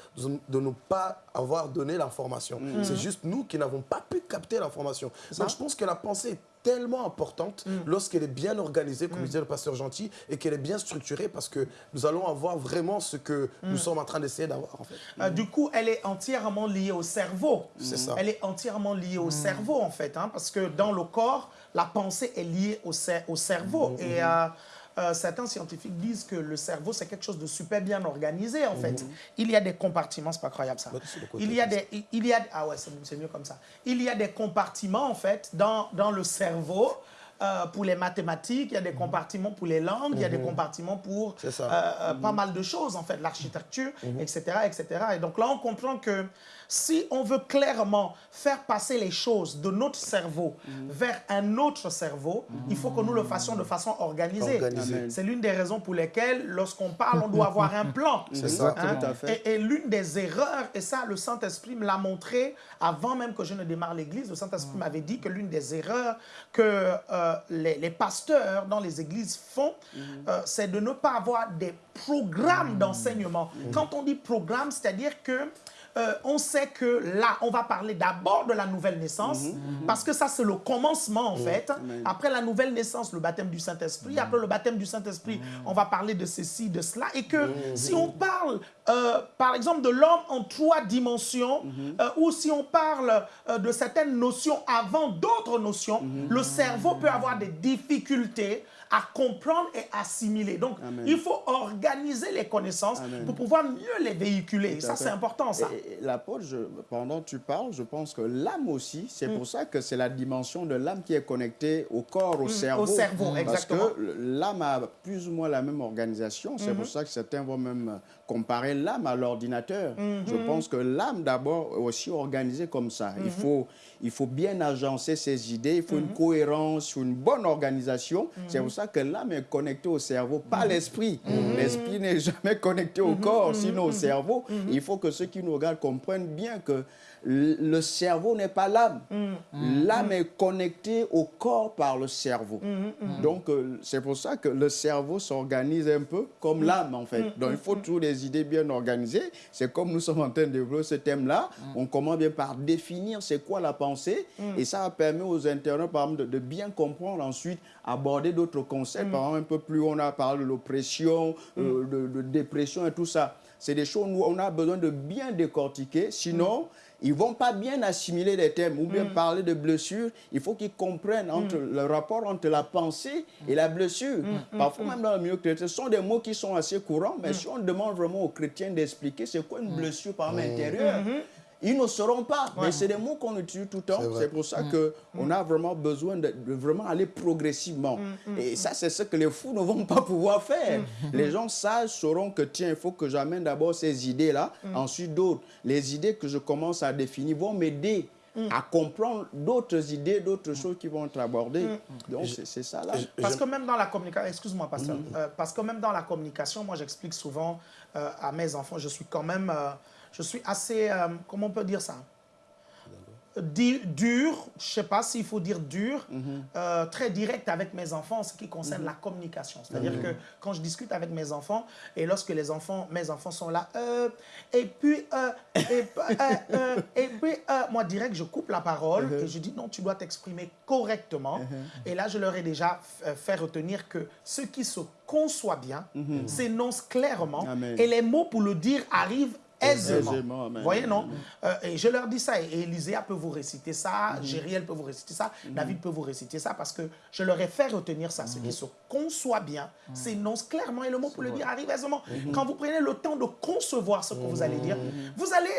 de ne pas avoir donné l'information. C'est juste nous qui n'avons pas pu capter l'information. Donc je pense que la pensée est tellement importante mm. lorsqu'elle est bien organisée, comme mm. disait le pasteur Gentil, et qu'elle est bien structurée parce que nous allons avoir vraiment ce que nous mm. sommes en train d'essayer d'avoir. En fait. Euh, du coup, elle est entièrement liée au cerveau. C'est ça. Elle est entièrement liée au cerveau, en fait, hein, parce que dans le corps, la pensée est liée au, au cerveau. Et... Euh, euh, certains scientifiques disent que le cerveau, c'est quelque chose de super bien organisé, en fait. Mhm. Il y a des compartiments, c'est pas croyable ça. Il y a des, il y a, ah ouais, c'est mieux comme ça. Il y a des compartiments, en fait, dans, dans le cerveau. Euh, pour les mathématiques, il y a des mhm. compartiments pour les langues, il y a des mhm. compartiments pour euh, pas mal de choses, en fait, l'architecture, etc., etc. Et donc là, on comprend que si on veut clairement faire passer les choses de notre cerveau vers un autre cerveau, il faut que nous le fassions de façon organisée. C'est l'une des raisons pour lesquelles, lorsqu'on parle, on doit avoir un plan. C'est ça, hein? Et, l'une des erreurs, et ça, le Saint-Esprit me l'a montré avant même que je ne démarre l'Église, le Saint-Esprit m'avait dit que l'une des erreurs que euh, les, pasteurs dans les églises font, euh, c'est de ne pas avoir des programmes d'enseignement. Quand on dit programme, c'est-à-dire que euh, on sait que là, on va parler d'abord de la nouvelle naissance, mhm. Mhm. parce que ça, c'est le commencement, en fait. Après la nouvelle naissance, le baptême du Saint-Esprit. Après le baptême du Saint-Esprit, mhm. on va parler de ceci, de cela. Et que si on parle, euh, par exemple, de l'homme en trois dimensions, euh, ou si on parle de certaines notions avant d'autres notions, le cerveau peut avoir des difficultés à comprendre et assimiler. Donc, il faut organiser les connaissances pour pouvoir mieux les véhiculer. ça, c'est important, ça. L'apôtre, pendant que tu parles, je pense que l'âme aussi, c'est mm. pour ça que c'est la dimension de l'âme qui est connectée au corps, au mm, cerveau. Au cerveau, exactement. Parce que l'âme a plus ou moins la même organisation. C'est pour mm-hmm. ça que certains vont même comparer l'âme à l'ordinateur. Je mm-hmm. pense que l'âme, d'abord, est aussi organisée comme ça. Il, mm-hmm. faut, il faut bien agencer ses idées, il faut une cohérence, une bonne organisation. C'est pour ça que l'âme est connectée au cerveau, pas l'esprit. L'esprit n'est jamais connecté au corps, sinon au cerveau. Il faut que ceux qui nous regardent comprennent bien que le cerveau n'est pas l'âme. Mm. L'âme est connectée au corps par le cerveau. Mm, mm, Donc, euh, c'est pour ça que le cerveau s'organise un peu comme l'âme, en fait. Donc, il faut toujours des idées bien organisées. C'est comme nous sommes en train de développer ce thème-là. On commence bien par définir c'est quoi la pensée. Et ça permet aux internautes, par exemple, de, bien comprendre ensuite, aborder d'autres concepts. Par exemple, un peu plus, on a parlé de l'oppression, euh, de, de dépression et tout ça. C'est des choses où on a besoin de bien décortiquer. Sinon, ils ne vont pas bien assimiler les thèmes ou bien parler de blessure. Il faut qu'ils comprennent entre le rapport entre la pensée et la blessure. Parfois, même dans le milieu chrétien, ce sont des mots qui sont assez courants, mais si on demande vraiment aux chrétiens d'expliquer c'est quoi une blessure par l'intérieur, ils ne sauront pas. Mais c'est des mots qu'on utilise tout le temps. C'est pour ça qu'on a vraiment besoin de, vraiment aller progressivement. Et ça, c'est ce que les fous ne vont pas pouvoir faire. Les gens sages sauront que, tiens, il faut que j'amène d'abord ces idées-là, ensuite d'autres. Les idées que je commence à définir vont m'aider à comprendre d'autres idées, d'autres choses qui vont être abordées. Donc, c'est ça là. Parce que même dans la communication, excuse-moi, pasteur, euh, parce que même dans la communication, moi, j'explique souvent euh, à mes enfants, je suis quand même... Euh, je suis assez, euh, comment on peut dire ça? Dur, je ne sais pas s'il faut dire dur, mhm. euh, très direct avec mes enfants en ce qui concerne mhm. la communication. C'est-à-dire mhm. que quand je discute avec mes enfants, et lorsque les enfants, mes enfants sont là, euh, et puis, et, et, puis moi direct, je coupe la parole et je dis non, tu dois t'exprimer correctement. Et là, je leur ai déjà fait retenir que ce qui se conçoit bien s'énonce clairement et les mots pour le dire arrivent aisément. Vous voyez, non? Euh, Et je leur dis ça, et Élisée peut vous réciter ça, mmh. peut vous réciter ça, mhm. David peut vous réciter ça, parce que je leur ai fait retenir ça. Ce qui mhm. se conçoit bien, mhm. s'énonce clairement, et le mot pour le dire arrive aisément. Quand vous prenez le temps de concevoir ce que vous allez dire, vous allez,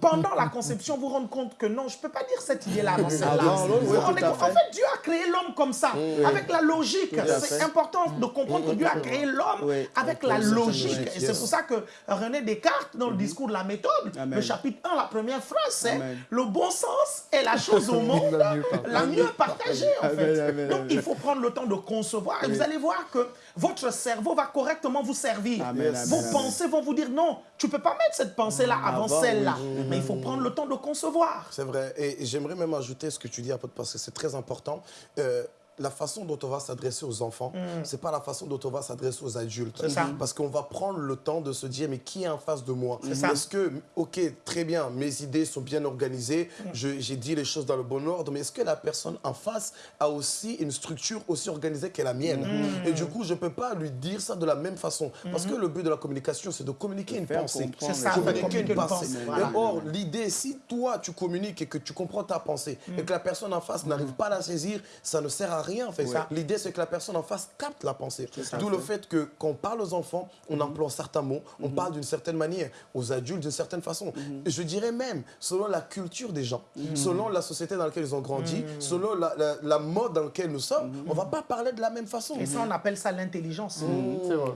pendant la conception, vous rendre compte que non, je ne peux pas dire cette idée-là avant celle-là. en fait, Dieu a créé l'homme comme ça, avec la logique. C'est important de comprendre que Dieu a créé l'homme avec la logique. Et c'est pour ça que René Descartes, dans le discours la méthode. Le chapitre 1, la première phrase, c'est le bon sens est la chose au monde la mieux partagée, en fait. Donc, il faut prendre le temps de concevoir. Et vous allez voir que votre cerveau va correctement vous servir. Vos pensées vont vous dire non, tu ne peux pas mettre cette pensée-là mm. avant celle-là. Mais il faut prendre le temps de concevoir. C'est vrai. Et j'aimerais même ajouter ce que tu dis, parce que c'est très important. Euh, la façon dont on va s'adresser aux enfants, mm. c'est pas la façon dont on va s'adresser aux adultes. Parce qu'on va prendre le temps de se dire, mais qui est en face de moi? Est-ce que, ok, très bien, mes idées sont bien organisées, mm. j'ai dit les choses dans le bon ordre, mais est-ce que la personne en face a aussi une structure aussi organisée que la mienne? Mm. Et du coup, je peux pas lui dire ça de la même façon. Parce que le but de la communication, c'est de communiquer une pensée. C'est ça, communiquer une, pensée. or, l'idée, si toi, tu communiques et que tu comprends ta pensée, et que la personne en face n'arrive pas à la saisir, ça ne sert à rien rien en fait. L'idée, c'est que la personne en face capte la pensée. D'où le fait que quand on parle aux enfants, on mhm. emploie certains mots, on mhm. parle d'une certaine manière, aux adultes d'une certaine façon. Mhm. Je dirais même, selon la culture des gens, selon la société dans laquelle ils ont grandi, selon la, mode dans laquelle nous sommes, on ne va pas parler de la même façon. Et ça, on appelle ça l'intelligence.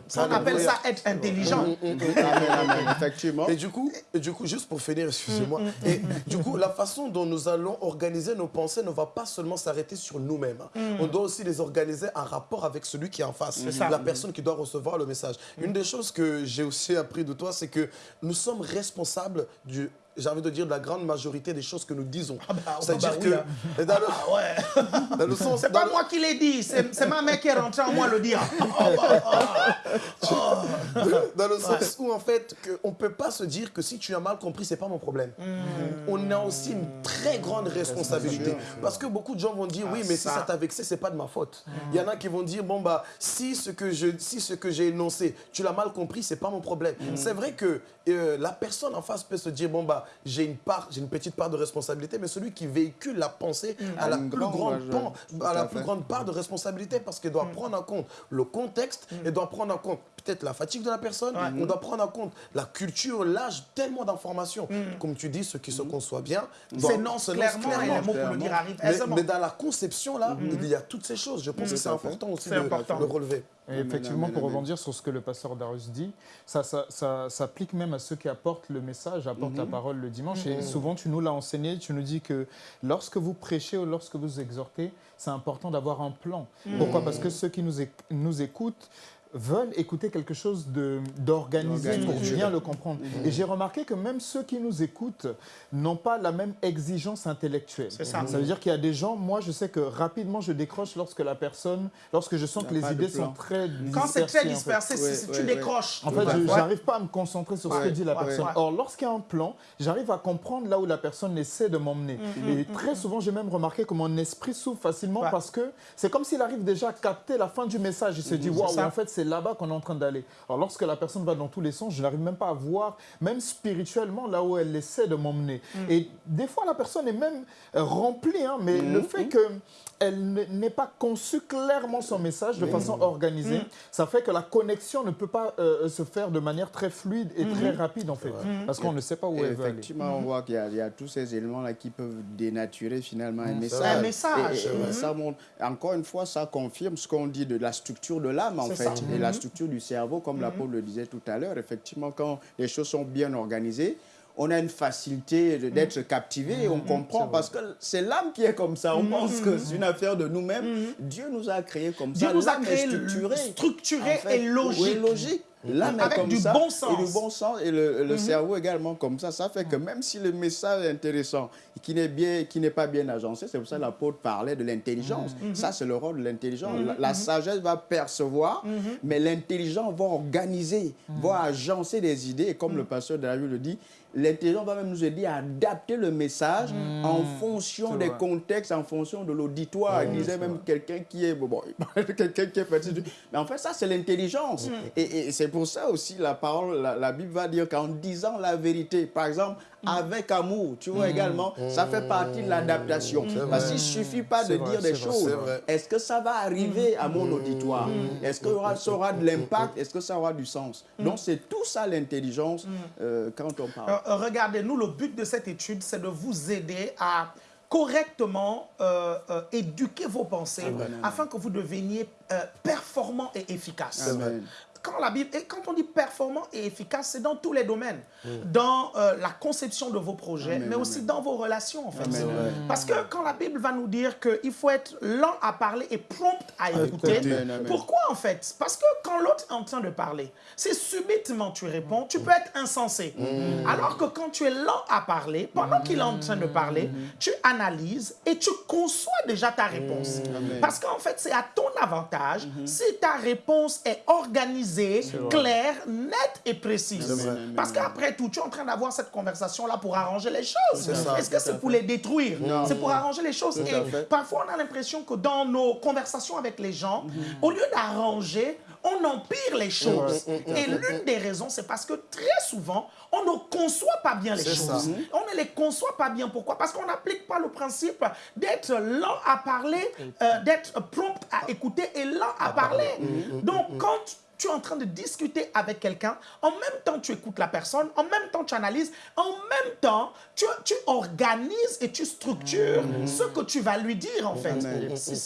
Ça, on appelle ça être intelligent. Effectivement. Et du coup, et du coup, juste pour finir, excusez-moi, et du coup, la façon dont nous allons organiser nos pensées ne va pas seulement s'arrêter sur nous-mêmes. On doit aussi les organiser en rapport avec celui qui est en face, la personne qui doit recevoir le message. Une des choses que j'ai aussi appris de toi, c'est que nous sommes responsables du j'ai envie de dire, de la grande majorité des choses que nous disons. Ah bah, C'est-à-dire bah que... Dans le, ah ouais. dans le sens... C'est pas moi qui l'ai dit, c'est ma mère qui est rentrée en moi le dire. dans le sens où, en fait, on ne peut pas se dire que si tu as mal compris, c'est pas mon problème. Hmm. On a aussi une très grande responsabilité. Parce que beaucoup de gens vont dire, oui, mais si ça t'a vexé, c'est pas de ma faute. Hmm. Il y en a qui vont dire, bon, bah, si ce que j'ai énoncé, tu l'as mal compris, c'est pas mon problème. Hmm. C'est vrai que euh, la personne en face peut se dire, bon, bah, j'ai une part, j'ai une petite part de responsabilité, mais celui qui véhicule la pensée a la, plus grande, à la plus grande part de responsabilité parce qu'il doit mm. prendre en compte le contexte, mm. et doit prendre en compte peut-être la fatigue de la personne, on doit prendre en compte la culture, l'âge, tellement d'informations. Comme tu dis, ce qui se conçoit bien, c'est non clairement, clairement. pour le dire arrive mais, dans la conception, là, il y a toutes ces choses. Je pense que c'est important aussi de, le relever. Et effectivement, pour rebondir sur ce que le pasteur Darius dit, ça, ça, s'applique même à ceux qui apportent le message, apportent la mhm. parole le dimanche. Et mhm. souvent, tu nous l'as enseigné, tu nous dis que lorsque vous prêchez ou lorsque vous exhortez, c'est important d'avoir un plan. Pourquoi? Parce que ceux qui nous, nous écoutent, veulent écouter quelque chose d'organisé pour bien le comprendre. Et j'ai remarqué que même ceux qui nous écoutent n'ont pas la même exigence intellectuelle. Ça. ça. veut dire qu'il y a des gens, moi je sais que rapidement je décroche lorsque la personne, lorsque je sens que les idées sont très Quand c'est très dispersé, tu décroches. En fait, je n'arrive pas à me concentrer sur ce que dit la personne. Or, lorsqu'il y a un plan, j'arrive à comprendre là où la personne essaie de m'emmener. Mm, mm, Et très souvent, j'ai même remarqué que mon esprit s'ouvre facilement parce que c'est comme s'il arrive déjà à capter la fin du message. Il se dit, waouh, en fait, c'est là-bas qu'on est en train d'aller. Alors lorsque la personne va dans tous les sens, je n'arrive même pas à voir, même spirituellement, là où elle essaie de m'emmener. Mm. Et des fois, la personne est même euh, remplie, hein, mais le fait que elle n'ait pas conçu clairement son message de façon organisée, ça fait que la connexion ne peut pas euh, se faire de manière très fluide et très rapide en fait, parce qu'on ne sait pas où elle va Effectivement, on voit qu'il y, a tous ces éléments-là qui peuvent dénaturer finalement un message. Un message. Et, ça encore une fois, ça confirme ce qu'on dit de la structure de l'âme en fait, et la structure du cerveau, comme la Paul le disait tout à l'heure. Effectivement, quand les choses sont bien organisées, on a une facilité d'être captivé, on comprend, parce que c'est l'âme qui est comme ça. On pense que c'est une affaire de nous-mêmes. Dieu nous a créés comme Dieu ça. Dieu nous a créés structuré, structuré et logique. logique. L'âme est comme du ça, bon sens. Et du bon sens, et le, cerveau également comme ça. Ça fait que même si le message est intéressant, qui n'est bien, qui n'est pas bien agencé, c'est pour ça que l'apôtre parlait de l'intelligence. Ça, c'est le rôle de l'intelligence. La, sagesse va percevoir, mais l'intelligence va organiser, va agencer des idées. Et comme le pasteur David le dit, l'intelligence va même nous aider à adapter le message hmm. en fonction des contextes, en fonction de l'auditoire. il disait même quelqu'un qui est... Bon, quelqu'un qui est fatigué. Mais en fait, ça, c'est l'intelligence. Hmm. Et, c'est pour ça aussi, la parole, la Bible va dire qu'en disant la vérité, par exemple, Mm. Avec amour, tu vois, mm. également, ça fait partie de l'adaptation. Mm. Parce qu'il ne suffit pas de dire des choses. Est-ce que ça va arriver à mon auditoire? Est-ce que ça aura de l'impact? Est-ce que ça aura du sens? Donc, c'est tout ça l'intelligence euh, quand on parle. Euh, regardez, nous, le but de cette étude, c'est de vous aider à correctement euh, éduquer vos pensées afin que vous deveniez performant et efficace quand la Bible, et quand on dit performant et efficace, c'est dans tous les domaines. Mm. Dans euh, la conception de vos projets, mais aussi dans vos relations, en fait. Parce que quand la Bible va nous dire qu'il faut être lent à parler et prompt à écouter, pourquoi, en fait? Parce que quand l'autre est en train de parler, si subitement tu réponds, tu peux être insensé. Mm. Alors que quand tu es lent à parler, pendant qu'il est en train de parler, mm. tu analyses et tu conçois déjà ta réponse. Parce qu'en fait, c'est à ton avantage mm-hmm. si ta réponse est organisée claire, nette et précise. Parce qu'après tout, tu es en train d'avoir cette conversation-là pour arranger les choses. Est-ce que c'est pour les détruire? C'est pour arranger les choses. et parfois, on a l'impression que dans nos conversations avec les gens, mhm. au lieu d'arranger, on empire les choses. Et l'une des raisons, c'est parce que très souvent, on ne conçoit pas bien les choses. On ne les conçoit pas bien. Pourquoi? Parce qu'on n'applique pas le principe d'être lent à parler, euh, d'être prompt à écouter et lent à parler. Donc, quand tu es en train de discuter avec quelqu'un, en même temps tu écoutes la personne, en même temps tu analyses, en même temps tu, tu organises et tu structures mmh. ce que tu vas lui dire en fait.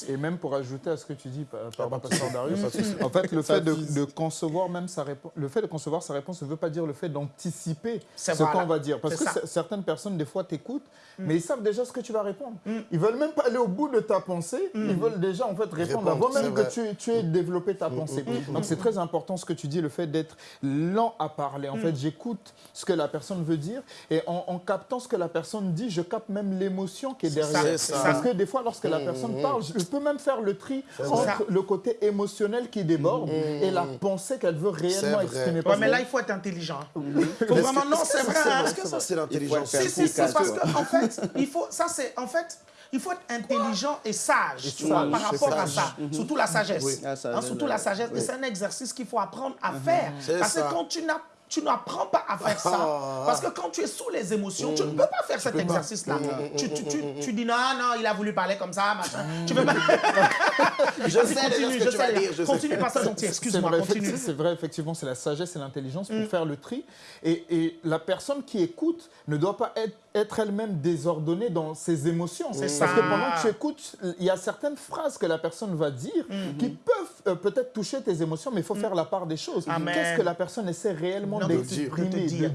Et, même pour ajouter à ce que tu dis par Pasteur Darius, en fait le fait de, concevoir même sa réponse, le fait de concevoir sa réponse ne veut pas dire le fait d'anticiper ce qu'on va dire. Parce que certaines personnes des fois t'écoutent, mmh. mais ils savent déjà ce que tu vas répondre. Mmh. Ils veulent même pas aller au bout de ta pensée, ils veulent déjà en fait répondre, avant même que tu, tu aies développé ta pensée. Donc c'est très important ce que tu dis, le fait d'être lent à parler. En fait, j'écoute ce que la personne veut dire et en, captant ce que la personne dit, je capte même l'émotion qui est derrière. Parce que des fois, lorsque la mmh, personne parle, je peux même faire le tri entre le côté émotionnel qui déborde mmh, et la pensée qu'elle veut réellement exprimer. mais là, il faut être intelligent. Faut vraiment, non, c'est vrai. Hein. Est-ce que ça, c'est l'intelligence c'est parce qu'en fait, il faut, ça, c'est, en fait, il faut être intelligent et sage, par rapport à ça. Surtout la sagesse. Hein, surtout la sagesse. Et c'est un exercice qu'il faut apprendre à mhm. faire. Parce que quand tu n'as tu n'apprends pas à faire ça. Ah. Parce que quand tu es sous les émotions, tu ne peux pas faire cet exercice-là. Tu, tu, tu, tu, dis non, non, il a voulu parler comme ça, machin. Tu peux pas. je sais, continue, je sais. Dire, continue, pasteur gentil, excuse-moi, continue. C'est vrai, effectivement, c'est la sagesse et l'intelligence pour mm. faire le tri. Et, et, la personne qui écoute ne doit pas être, être elle-même désordonnée dans ses émotions. C'est ça. Parce que pendant que tu écoutes, il y a certaines phrases que la personne va dire mm-hmm. qui peuvent euh, peut-être toucher tes émotions, mais il faut mm. faire la part des choses. Qu'est-ce que la personne essaie réellement de dire, de dire,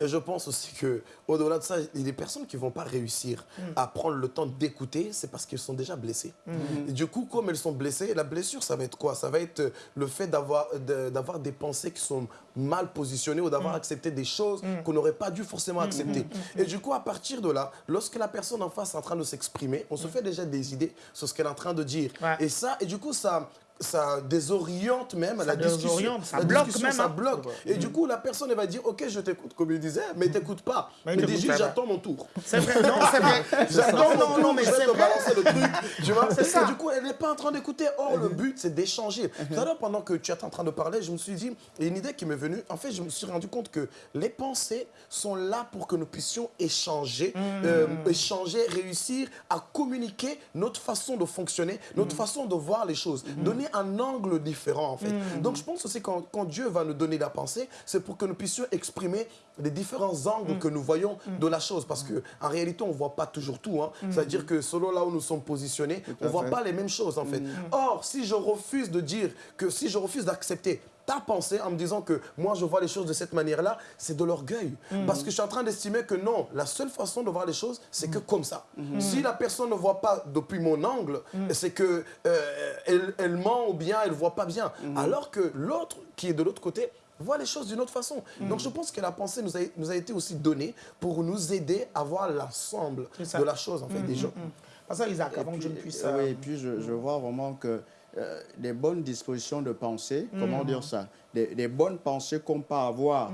Et je pense aussi que au-delà de ça, il y a des personnes qui ne vont pas réussir mm. à prendre le temps d'écouter, c'est parce qu'elles sont déjà blessées. Mm. Et du coup, comme elles sont blessées, la blessure, ça va être quoi? Ça va être le fait d'avoir des pensées qui sont mal positionnées ou d'avoir mm. accepté des choses qu'on n'aurait pas dû forcément accepter. Et du coup, à partir de là, lorsque la personne en face est en train de s'exprimer, on se fait déjà des idées sur ce qu'elle est en train de dire. Et ça, et du coup, ça ça désoriente même Ça la discussion. ça La bloque discussion, même, Ça hein. bloque. Et du coup, la personne, elle va dire, OK, je t'écoute, comme il disait, mais t'écoutes pas. Mais juste, pas. j'attends mon tour. C'est vrai, non, c'est vrai. J'attends Non, mon non, tour, non, mais je vais te vrai. balancer le truc. Tu vois, C'est ça. Du coup, elle n'est pas en train d'écouter. Or, le but, c'est d'échanger. Tout à l'heure, pendant que tu étais en train de parler, je me suis dit, il y a une idée qui m'est venue. En fait, je me suis rendu compte que les pensées sont là pour que nous puissions échanger, euh, échanger, réussir à communiquer notre façon de fonctionner, notre façon de voir les choses, donner un angle différent, en fait. Donc, je pense aussi quand, quand Dieu va nous donner la pensée, c'est pour que nous puissions exprimer les différents angles que nous voyons de la chose. Parce que en réalité, on ne voit pas toujours tout. hein. C'est-à-dire que selon là où nous sommes positionnés, on ne voit fait. pas les mêmes choses, en fait. Or, si je refuse de dire que si je refuse d'accepter ta pensée en me disant que moi je vois les choses de cette manière-là, c'est de l'orgueil. Parce que je suis en train d'estimer que non, la seule façon de voir les choses, c'est que comme ça. Si la personne ne voit pas depuis mon angle, c'est que euh, elle, elle ment ou bien elle ne voit pas bien. Alors que l'autre qui est de l'autre côté voit les choses d'une autre façon. Donc je pense que la pensée nous a, nous a été aussi donnée pour nous aider à voir l'ensemble de la chose en fait des gens. Pasteur Isaac, Et avant que je ne puis, puisse... euh, oui, et puis je, je vois vraiment que euh, des bonnes dispositions de pensée, comment dire ça, des, des bonnes pensées qu'on peut avoir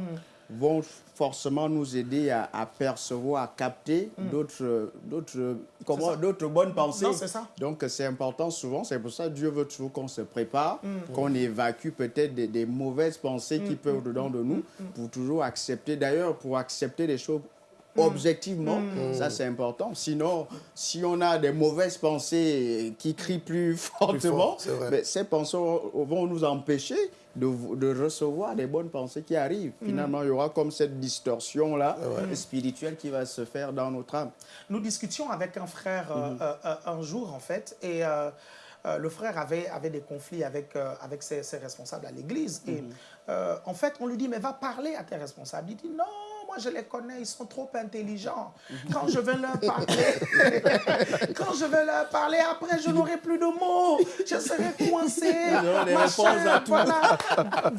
vont forcément nous aider à, à percevoir, à capter d'autres, d'autres, comment, ça. d'autres bonnes pensées. Non, c'est ça. Donc c'est important souvent, c'est pour ça que Dieu veut toujours qu'on se prépare, qu'on évacue peut-être des, des mauvaises pensées qui peuvent au-dedans de nous, pour toujours accepter, d'ailleurs pour accepter les choses objectivement, ça c'est important. Sinon, si on a des mauvaises pensées qui crient plus fortement, ben, ces pensées vont nous empêcher de, de recevoir les bonnes pensées qui arrivent. Finalement, il y aura comme cette distorsion-là spirituelle qui va se faire dans notre âme. Nous discutions avec un frère euh, euh, euh, un jour, en fait, et euh, euh, le frère avait, avait des conflits avec, euh, avec ses, ses responsables à l'église. Et euh, en fait, on lui dit, mais va parler à tes responsables. Il dit, non, moi je les connais, ils sont trop intelligents. Quand je vais leur parler, quand je vais leur parler, après je n'aurai plus de mots. Je serai coincé. Voilà.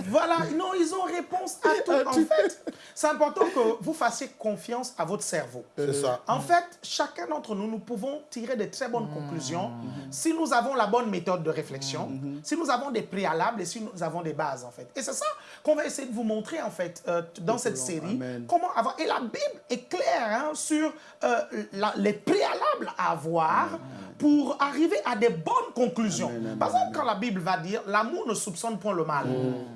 voilà. Non, ils ont réponse à tout. En fait, c'est important que vous fassiez confiance à votre cerveau. C'est ça. En fait, chacun d'entre nous, nous pouvons tirer de très bonnes conclusions si nous avons la bonne méthode de réflexion, si nous avons des préalables et si nous avons des bases, en fait. Et c'est ça qu'on va essayer de vous montrer, en fait, euh, dans cette série. Amen. Comment avoir... Et la Bible est claire hein, sur euh, la- les préalables à avoir pour arriver à des bonnes conclusions. Par exemple, quand la Bible va dire « l'amour ne soupçonne point le mal.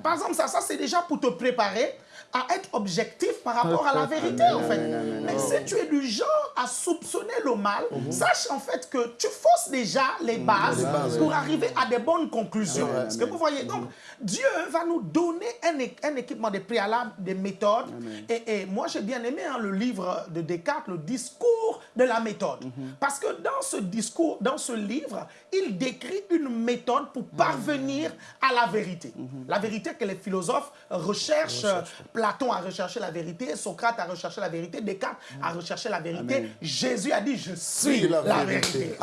Par exemple, ça, ça c'est déjà pour te préparer à être objectif par rapport à la vérité, en fait. Mais si tu es du genre à soupçonner le mal, sache en fait que tu fausses déjà les bases, pour arriver à des bonnes conclusions. Est-ce que vous voyez Donc, Dieu va nous donner un, équipement, des préalables, des méthodes. Et, et moi, j'ai bien aimé hein, le livre de Descartes, le discours de la méthode. Parce que dans ce discours, dans ce livre, il décrit une méthode pour parvenir à la vérité. La vérité que les philosophes recherchent. Platon a recherché la vérité, Socrate a recherché la vérité, Descartes a recherché la vérité. Amen. Jésus a dit, je suis la, la vérité. vérité.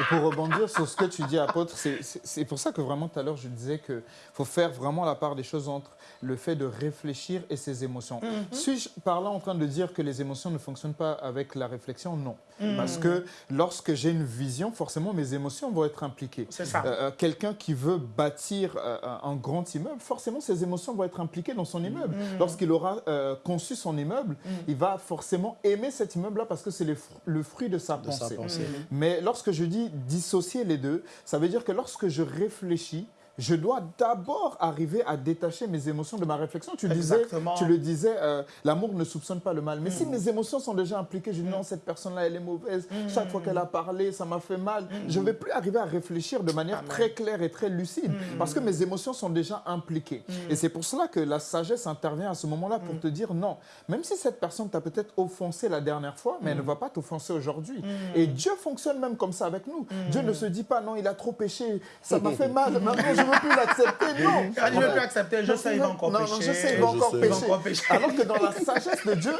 Et pour rebondir sur ce que tu dis, apôtre, c'est- pour ça que vraiment tout à l'heure je disais qu'il faut faire vraiment la part des choses entre le fait de réfléchir et ses émotions. Suis-je par là en train de dire que les émotions ne fonctionnent pas avec la réflexion? Non. Parce que lorsque j'ai une vision, forcément mes émotions vont être impliquées. C'est ça. Euh, euh, Quelqu'un qui veut bâtir euh, un un grand immeuble, forcément ses émotions vont être impliquées dans son immeuble. Lorsqu'il aura euh, conçu son immeuble, il va forcément aimer cet immeuble-là parce que c'est le, fr- le fruit de sa De sa pensée. pensée. Mais lorsque je dis dissocier les deux, ça veut dire que lorsque je réfléchis, je dois d'abord arriver à détacher mes émotions de ma réflexion. Tu, disais, Exactement. tu le disais, euh, l'amour ne soupçonne pas le mal. Mais si mes émotions sont déjà impliquées, je dis non, cette personne-là, elle est mauvaise. Chaque fois qu'elle a parlé, ça m'a fait mal. Je ne vais plus arriver à réfléchir de manière très claire et très lucide parce que mes émotions sont déjà impliquées. Et c'est pour cela que la sagesse intervient à ce moment-là pour te dire non. Même si cette personne t'a peut-être offensé la dernière fois, mais elle ne va pas t'offenser aujourd'hui. Et Dieu fonctionne même comme ça avec nous. Dieu ne se dit pas non, il a trop péché, ça m'a fait mal, maintenant je ne veux plus l'accepter. Non. Ah, je ne veux plus accepter, je sais, il va encore non, pécher. Non, je sais, il va Je encore sais. Il va pécher. encore pécher. Alors que dans la sagesse de Dieu,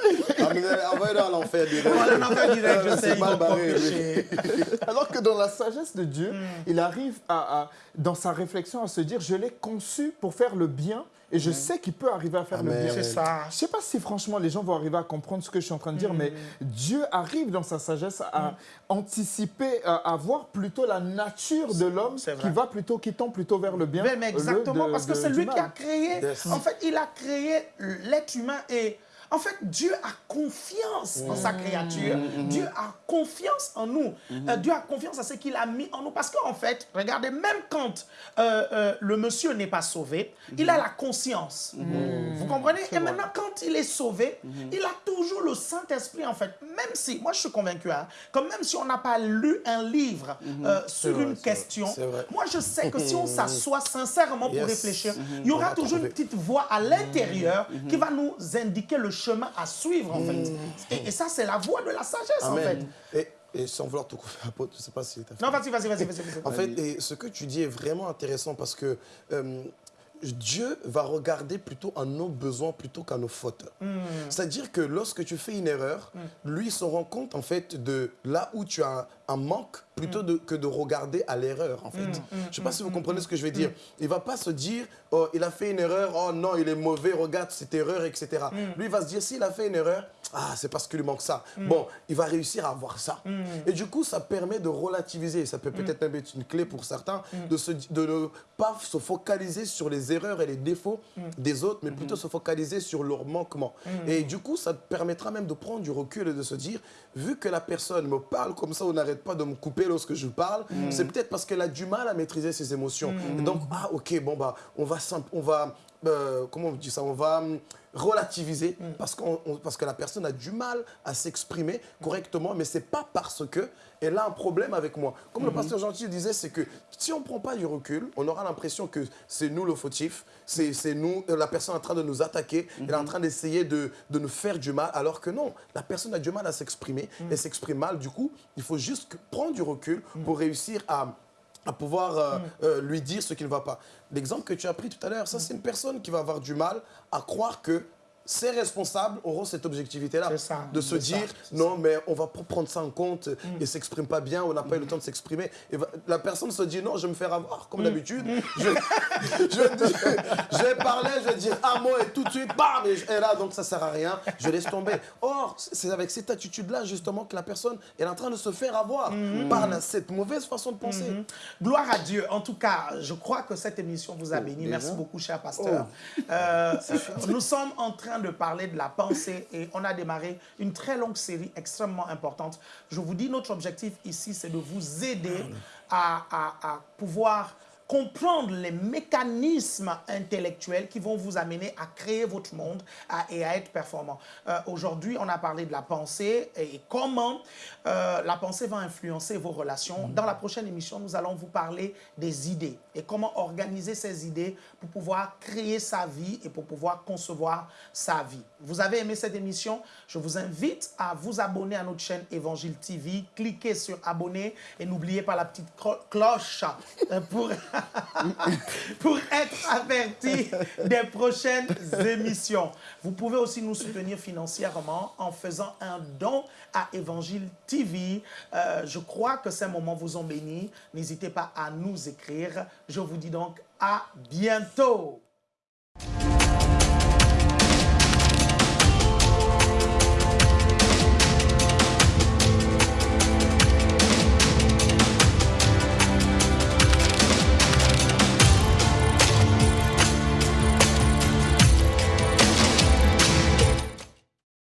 Envoyez-le à l'enfer direct. Je sais, il va encore pécher. alors que dans la sagesse de Dieu, il arrive à, à- dans sa réflexion à se dire, je l'ai conçu pour faire le bien Et je sais qu'il peut arriver à faire le bien. C'est ça. Je ne sais pas si franchement les gens vont arriver à comprendre ce que je suis en train de dire, mais Dieu arrive dans sa sagesse à anticiper, à, voir plutôt la nature de l'homme qui va plutôt, qui tend plutôt vers le bien. Mais, exactement, parce que c'est lui qui a créé. En fait, il a créé l'être humain et en fait, Dieu a confiance en sa créature. Mm, mm, mm. Dieu a confiance en nous. Euh, Dieu a confiance à ce qu'il a mis en nous. Parce qu'en fait, regardez, même quand euh, euh, le monsieur n'est pas sauvé, il a la conscience. Vous comprenez? Et maintenant, quand il est sauvé, il a toujours le Saint-Esprit, en fait. Même si, moi je suis convaincu, hein, comme même si on n'a pas lu un livre sur une question, moi je sais que si on s'assoit sincèrement pour réfléchir, il y aura toujours une petite voix à l'intérieur qui va nous indiquer le chemin à suivre, en fait. Mm. Et, ça, c'est la voie de la sagesse, en fait. Et, et sans vouloir te couper la je sais pas si... Non, vas-y, vas-y, vas-y. en fait, et ce que tu dis est vraiment intéressant parce que... Euh, Dieu va regarder plutôt à nos besoins plutôt qu'à nos fautes. Mm. C'est-à-dire que lorsque tu fais une erreur, mm. lui se rend compte en fait de là où tu as un manque plutôt mm. que de regarder à l'erreur, en fait. Mm, mm, je ne sais pas si vous comprenez ce que je veux dire. Il ne va pas se dire, oh, il a fait une erreur, oh non, il est mauvais, regarde cette erreur, etc. Lui, il va se dire, s'il a fait une erreur, ah, c'est parce qu'il lui manque ça. Bon, il va réussir à avoir ça. Et du coup, ça permet de relativiser. Ça peut peut-être même être une clé pour certains, de, se, de ne pas se focaliser sur les erreurs et les défauts des autres, mais plutôt se focaliser sur leurs manquements. Et du coup, ça te permettra même de prendre du recul et de se dire, vu que la personne me parle comme ça, on n'arrête pas de me couper lorsque je parle, mm. c'est peut-être parce qu'elle a du mal à maîtriser ses émotions. Mm. donc, ah ok, bon bah, on va, on va euh, comment on dit ça, on va relativiser mm. parce, qu'on parce que la personne a du mal à s'exprimer correctement, mais c'est pas parce que elle a un problème avec moi. Comme le mm-hmm. pasteur Gentil disait, c'est que si on ne prend pas du recul, on aura l'impression que c'est nous le fautif, c'est nous, euh, la personne en train de nous attaquer, elle est en mm-hmm. train d'essayer de, de, nous faire du mal, alors que non, la personne a du mal à s'exprimer, mm. elle s'exprime mal, du coup, il faut juste prendre du recul pour réussir à à pouvoir euh, mm. euh, lui dire ce qui ne va pas. L'exemple que tu as pris tout à l'heure, ça c'est une personne qui va avoir du mal à croire que ces responsables auront cette objectivité-là de se dire non, mais on va prendre ça en compte, mm. ne s'exprime pas bien, on n'a pas eu le temps de s'exprimer. Et la personne se dit non, je vais me faire avoir, comme mm. d'habitude. Mm. Je, je, vais parler, je vais dire un mot et tout de suite, bam, et, là, donc ça ne sert à rien, je laisse tomber. Or, c'est avec cette attitude-là, justement, que la personne est en train de se faire avoir par cette mauvaise façon de penser. Gloire à Dieu. En tout cas, je crois que cette émission vous a oh, béni. Merci beaucoup, cher pasteur. Oh. Euh, nous sommes en train de parler de la pensée et on a démarré une très longue série extrêmement importante. Je vous dis, notre objectif ici, c'est de vous aider à, à pouvoir comprendre les mécanismes intellectuels qui vont vous amener à créer votre monde et à être performant. Euh, aujourd'hui, on a parlé de la pensée et comment euh, la pensée va influencer vos relations. Dans la prochaine émission, nous allons vous parler des idées et comment organiser ces idées pour pouvoir créer sa vie et pour pouvoir concevoir sa vie. Vous avez aimé cette émission? Je vous invite à vous abonner à notre chaîne Évangile TV. Cliquez sur abonner et n'oubliez pas la petite cloche euh, pour... pour être averti des prochaines émissions. Vous pouvez aussi nous soutenir financièrement en faisant un don à Évangile TV. Euh, je crois que ces moments vous ont béni. N'hésitez pas à nous écrire. Je vous dis donc à bientôt.